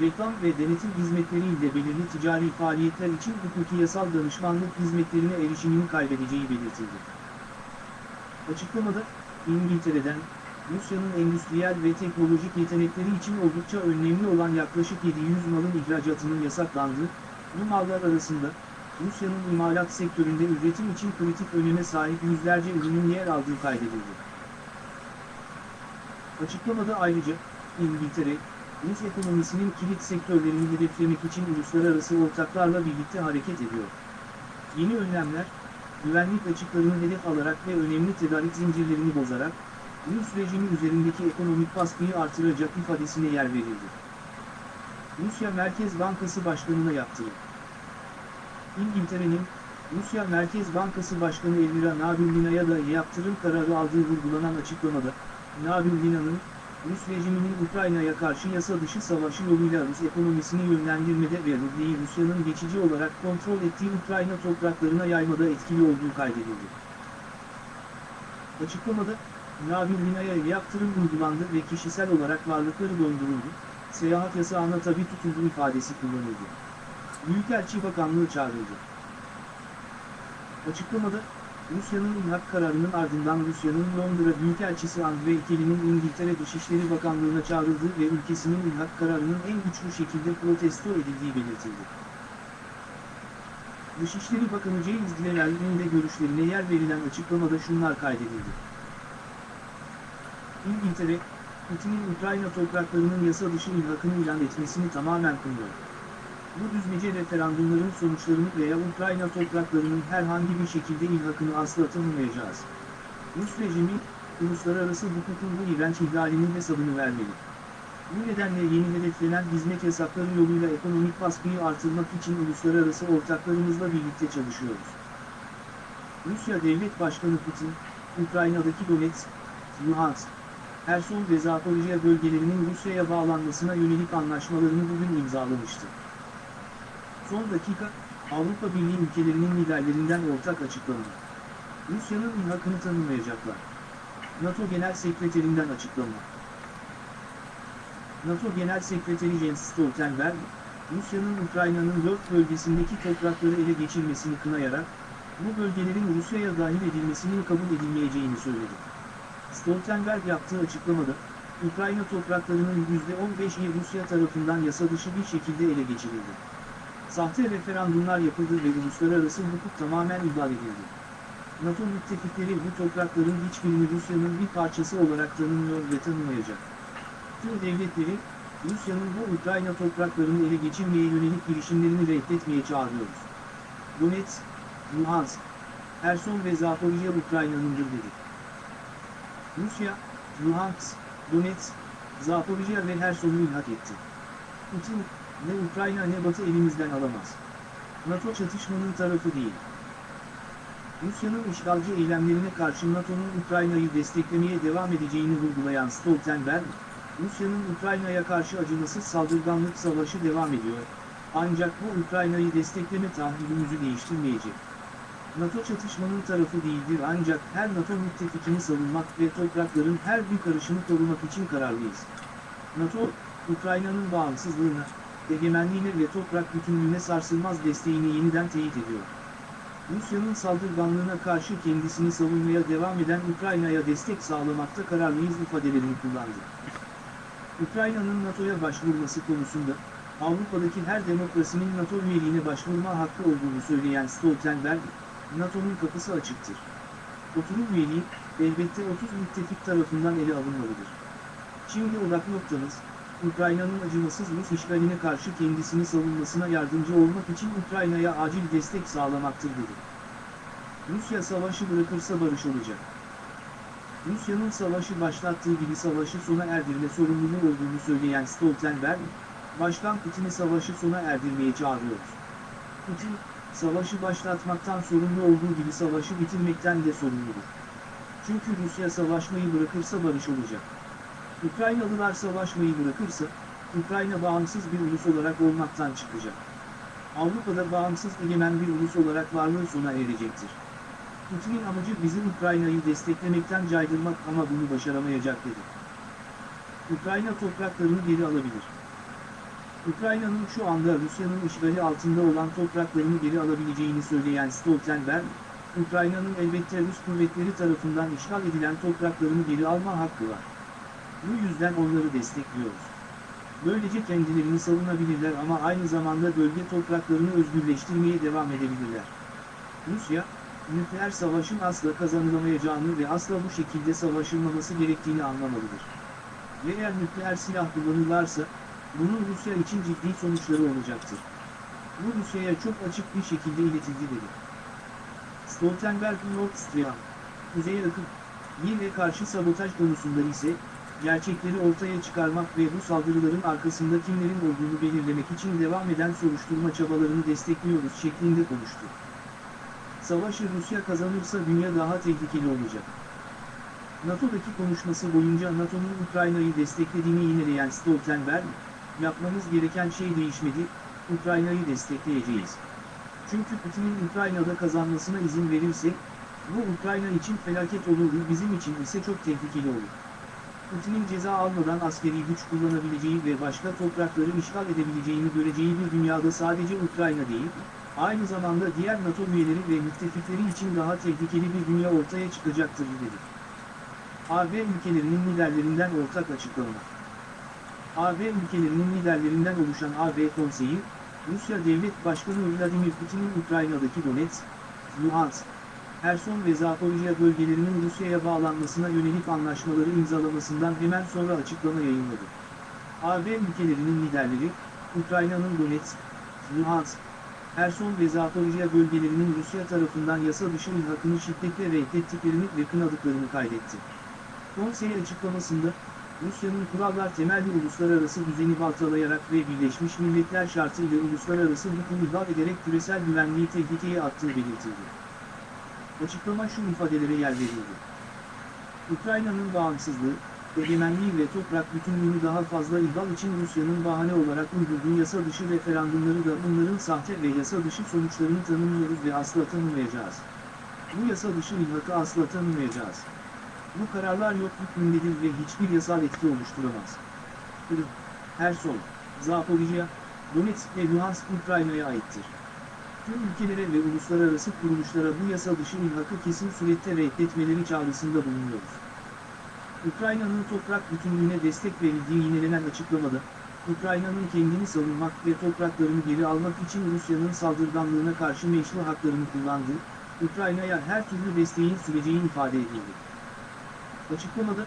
reklam ve denetim hizmetleri ile belirli ticari faaliyetler için hukuki yasal danışmanlık hizmetlerine erişimini kaybedeceği belirtildi. Açıklamada, İngiltere'den, Rusya'nın endüstriyel ve teknolojik yetenekleri için oldukça önemli olan yaklaşık 700 malın ihracatının yasaklandığı, bu mallar arasında, Rusya'nın imalat sektöründe üretim için kritik öneme sahip yüzlerce ürünün yer aldığı kaydedildi. Açıklamada ayrıca, İngiltere, Rus ekonomisinin kilit sektörlerini hedeflemek için uluslararası ortaklarla birlikte hareket ediyor. Yeni önlemler, güvenlik açıklarını hedef alarak ve önemli tedarik zincirlerini bozarak, Rus rejimi üzerindeki ekonomik baskıyı artıracak ifadesine yer verildi. Rusya Merkez Bankası Başkanı'na yaptırım. İngiltere'nin, Rusya Merkez Bankası Başkanı Elvira Nabiullina'ya da yaptırım kararı aldığı vurgulanan açıklamada, Nabiullina'nın, Rus rejiminin Ukrayna'ya karşı yasa dışı savaşı yoluyla Rus ekonomisini yönlendirmede ve rubleyi Rusya'nın geçici olarak kontrol ettiği Ukrayna topraklarına yaymada etkili olduğu kaydedildi. Açıklamada, Nabillina'ya yaptırım uygulandı ve kişisel olarak varlıkları donduruldu, seyahat yasağına tabi tutuldu ifadesi kullanıldı. Büyükelçi Bakanlığı çağrıldı. Açıklamada, Rusya'nın ilhak kararının ardından Rusya'nın Londra Büyükelçisi Andrei Kelly'nin İngiltere Dışişleri Bakanlığı'na çağrıldığı ve ülkesinin ilhak kararının en güçlü şekilde protesto edildiği belirtildi. Dışişleri Bakanı James Cleverly'nin de görüşlerine yer verilen açıklamada şunlar kaydedildi. İngiltere, Putin'in Ukrayna topraklarının yasa dışı ilhakını ilan etmesini tamamen kınıyor. Bu düzmece referandumların sonuçlarını veya Ukrayna topraklarının herhangi bir şekilde ilhakını asla tanımayacağız. Rus rejimi, uluslararası hukukun bu iğrenç ihlalinin hesabını vermeli. Bu nedenle yeni hedeflenen hizmet yasakları yoluyla ekonomik baskıyı artırmak için uluslararası ortaklarımızla birlikte çalışıyoruz. Rusya Devlet Başkanı Putin, Ukrayna'daki Donetsk, Luhansk, Herson ve Zaporijya bölgelerinin Rusya'ya bağlanmasına yönelik anlaşmalarını bugün imzalamıştı. Son dakika, Avrupa Birliği ülkelerinin liderlerinden ortak açıklama. Rusya'nın ilhakını tanımayacaklar. NATO Genel Sekreterinden açıklama. NATO Genel Sekreteri Jens Stoltenberg, Rusya'nın Ukrayna'nın dört bölgesindeki toprakları ele geçirmesini kınayarak, bu bölgelerin Rusya'ya dahil edilmesinin kabul edilmeyeceğini söyledi. Stoltenberg yaptığı açıklamada, Ukrayna topraklarının %15'i Rusya tarafından yasa dışı bir şekilde ele geçirildi. Sahte referandumlar yapıldı ve uluslararası hukuk tamamen ihlal edildi. NATO müttefikleri bu toprakların hiçbirini Rusya'nın bir parçası olarak tanımıyor ve tanımayacak. Tüm devletleri, Rusya'nın bu Ukrayna topraklarını ele geçirmeye yönelik girişimlerini reddetmeye çağırıyoruz. Donetsk, Luhansk, Herson ve Zaporijya Ukrayna'nındır dedi. Rusya, Luhansk, Donetsk, Zaporijya ve Herson'u ilhak etti. Putin, ne Ukrayna ne Batı elimizden alamaz. NATO çatışmanın tarafı değil. Rusya'nın işgalci eylemlerine karşı NATO'nun Ukrayna'yı desteklemeye devam edeceğini vurgulayan Stoltenberg, Rusya'nın Ukrayna'ya karşı acımasız saldırganlık savaşı devam ediyor, ancak bu Ukrayna'yı destekleme tahammülümüzü değiştirmeyecek. NATO çatışmanın tarafı değildir ancak her NATO müttefikini savunmak ve toprakların her bir karışını korumak için kararlıyız. NATO, Ukrayna'nın bağımsızlığına, egemenliğine ve toprak bütünlüğüne sarsılmaz desteğini yeniden teyit ediyor. Rusya'nın saldırganlığına karşı kendisini savunmaya devam eden Ukrayna'ya destek sağlamakta kararlıyız ifadelerini kullandı. Ukrayna'nın NATO'ya başvurması konusunda, Avrupa'daki her demokrasinin NATO üyeliğine başvurma hakkı olduğunu söyleyen Stoltenberg, NATO'nun kapısı açıktır. Oturum üyeliği, elbette 30 müttefik tarafından ele alınmalıdır. Şimdi odak noktamız, Ukrayna'nın acımasız Rus işgaline karşı kendisini savunmasına yardımcı olmak için Ukrayna'ya acil destek sağlamaktır dedi. Rusya savaşı bırakırsa barış olacak. Rusya'nın savaşı başlattığı gibi savaşı sona erdirme sorumluluğu olduğunu söyleyen Stoltenberg, Başkan Putin'i savaşı sona erdirmeye çağırıyoruz. Putin, savaşı başlatmaktan sorumlu olduğu gibi savaşı bitirmekten de sorumludur. Çünkü Rusya savaşmayı bırakırsa barış olacak. Ukraynalılar savaşmayı bırakırsa, Ukrayna bağımsız bir ulus olarak olmaktan çıkacak. Avrupa'da bağımsız egemen bir ulus olarak varlığı sona erecektir. Putin'in amacı bizim Ukrayna'yı desteklemekten caydırmak ama bunu başaramayacak dedi. Ukrayna topraklarını geri alabilir. Ukrayna'nın şu anda Rusya'nın işgali altında olan topraklarını geri alabileceğini söyleyen Stoltenberg, Ukrayna'nın elbette Rus kuvvetleri tarafından işgal edilen topraklarını geri alma hakkı var. Bu yüzden onları destekliyoruz. Böylece kendilerini savunabilirler ama aynı zamanda bölge topraklarını özgürleştirmeye devam edebilirler. Rusya, nükleer savaşın asla kazanılamayacağını ve asla bu şekilde savaşılmaması gerektiğini anlamalıdır. Eğer nükleer silah kullanırlarsa, bunun Rusya için ciddi sonuçları olacaktır. Bu Rusya'ya çok açık bir şekilde iletildi dedi. Stoltenberg Nord Stream, Kuzey Akım, 1'e karşı sabotaj konusunda ise, gerçekleri ortaya çıkarmak ve bu saldırıların arkasında kimlerin olduğunu belirlemek için devam eden soruşturma çabalarını destekliyoruz şeklinde konuştu. Savaşı Rusya kazanırsa dünya daha tehlikeli olacak. NATO'daki konuşması boyunca NATO'nun Ukrayna'yı desteklediğini yineleyen Stoltenberg, yapmamız gereken şey değişmedi, Ukrayna'yı destekleyeceğiz. Çünkü Putin'in Ukrayna'da kazanmasına izin verirsek, bu Ukrayna için felaket olur, bizim için ise çok tehlikeli olur. Putin'in ceza almadan askeri güç kullanabileceği ve başka toprakları işgal edebileceğini göreceği bir dünyada sadece Ukrayna değil, aynı zamanda diğer NATO üyeleri ve müttefikleri için daha tehlikeli bir dünya ortaya çıkacaktır dedi. AB ülkelerinin liderlerinden ortak açıklama. AB ülkelerinin liderlerinden oluşan AB Konseyi, Rusya Devlet Başkanı Vladimir Putin'in Ukrayna'daki Donetsk, Luhansk, Herson ve Zaporijya bölgelerinin Rusya'ya bağlanmasına yönelik anlaşmaları imzalamasından hemen sonra açıklama yayınladı. AB ülkelerinin liderleri, Ukrayna'nın Donetsk, Luhansk, Herson ve Zaporijya bölgelerinin Rusya tarafından yasa dışı ilhakını şiddetle reddettiklerini ve kınadıklarını kaydetti. Konsey açıklamasında, Rusya'nın kurallar temelli uluslararası düzeni baltalayarak ve Birleşmiş Milletler şartıyla uluslararası hukuku ihlal ederek küresel güvenliği tehlikeye attığı belirtildi. Açıklama şu ifadelere yer verildi. Ukrayna'nın bağımsızlığı, egemenliği ve toprak bütünlüğünü daha fazla ihlal için Rusya'nın bahane olarak uydurduğu yasa dışı referandumları da bunların sahte ve yasa dışı sonuçlarını tanımlıyoruz ve asla tanımayacağız. Bu yasa dışı ilhakı asla tanımayacağız. Bu kararlar yok hükmündedir ve hiçbir yasal etki oluşturamaz. Kırım, Herson, Zaporijya, Donetsk ve Luhansk Ukrayna'ya aittir. Tüm ülkelere ve uluslararası kuruluşlara bu yasa dışı ilhakı kesin surette reddetmeleri çağrısında bulunuyoruz. Ukrayna'nın toprak bütünlüğüne destek verildiği yinelenen açıklamada, Ukrayna'nın kendini savunmak ve topraklarını geri almak için Rusya'nın saldırganlığına karşı meşru haklarını kullandığı, Ukrayna'ya her türlü desteğin süreceği ifade edildi. Açıklamada,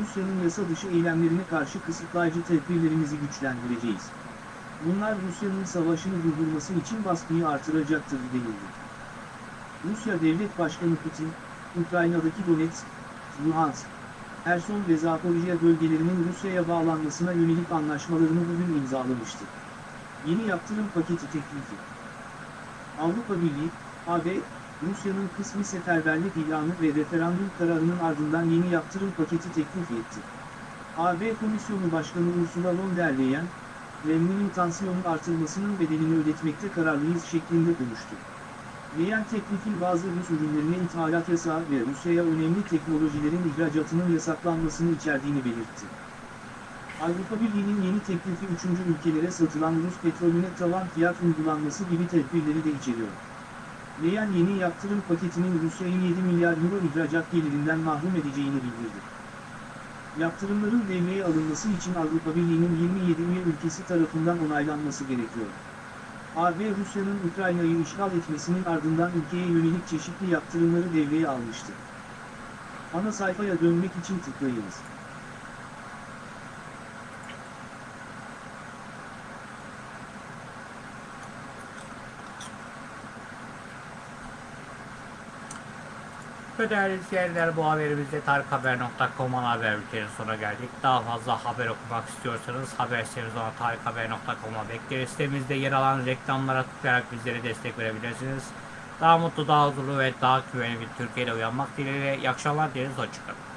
Rusya'nın yasa dışı eylemlerine karşı kısıtlayıcı tedbirlerimizi güçlendireceğiz. Bunlar Rusya'nın savaşını durdurması için baskıyı artıracaktır denildi. Rusya Devlet Başkanı Putin, Ukrayna'daki Donetsk, Luhansk, Herson ve Zaporijya bölgelerinin Rusya'ya bağlanmasına yönelik anlaşmalarını bugün imzalamıştı. Yeni yaptırım paketi teklifi. Avrupa Birliği, AB, Rusya'nın kısmi seferberlik ilanı ve referandum kararının ardından yeni yaptırım paketi teklif etti. AB Komisyonu Başkanı Ursula von der Leyen, Kremlin'in tansiyonun artırmasının bedelini ödetmekte kararlıyız şeklinde konuştu. Leyen teklifin bazı Rus ürünlerine ithalat yasağı ve Rusya'ya önemli teknolojilerin ihracatının yasaklanmasını içerdiğini belirtti. Avrupa Birliği'nin yeni teklifi üçüncü ülkelere satılan Rus petrolüne tavan fiyat uygulanması gibi tedbirleri de içeriyor. Leyen yeni yaptırım paketinin Rusya'yı 7 milyar euro ihracat gelirinden mahrum edeceğini bildirdi. Yaptırımların devreye alınması için Avrupa Birliği'nin 27 üye ülkesi tarafından onaylanması gerekiyor. AB Rusya'nın Ukrayna'yı işgal etmesinin ardından ülkeye yönelik çeşitli yaptırımları devreye almıştı. Ana sayfaya dönmek için tıklayınız.
Ve değerli izleyenler bu haberimizde tarikhaber.com'un haber bültenin sonuna geldik. Daha fazla haber okumak istiyorsanız haber sitemiz olan tarikhaber.com'a bekleriz. Sitemizde yer alan reklamlara tıklayarak bizlere destek verebilirsiniz. Daha mutlu, daha huzurlu ve daha güvenli bir Türkiye'de uyanmak dileğiyle. İyi akşamlar dileriz. Hoşçakalın.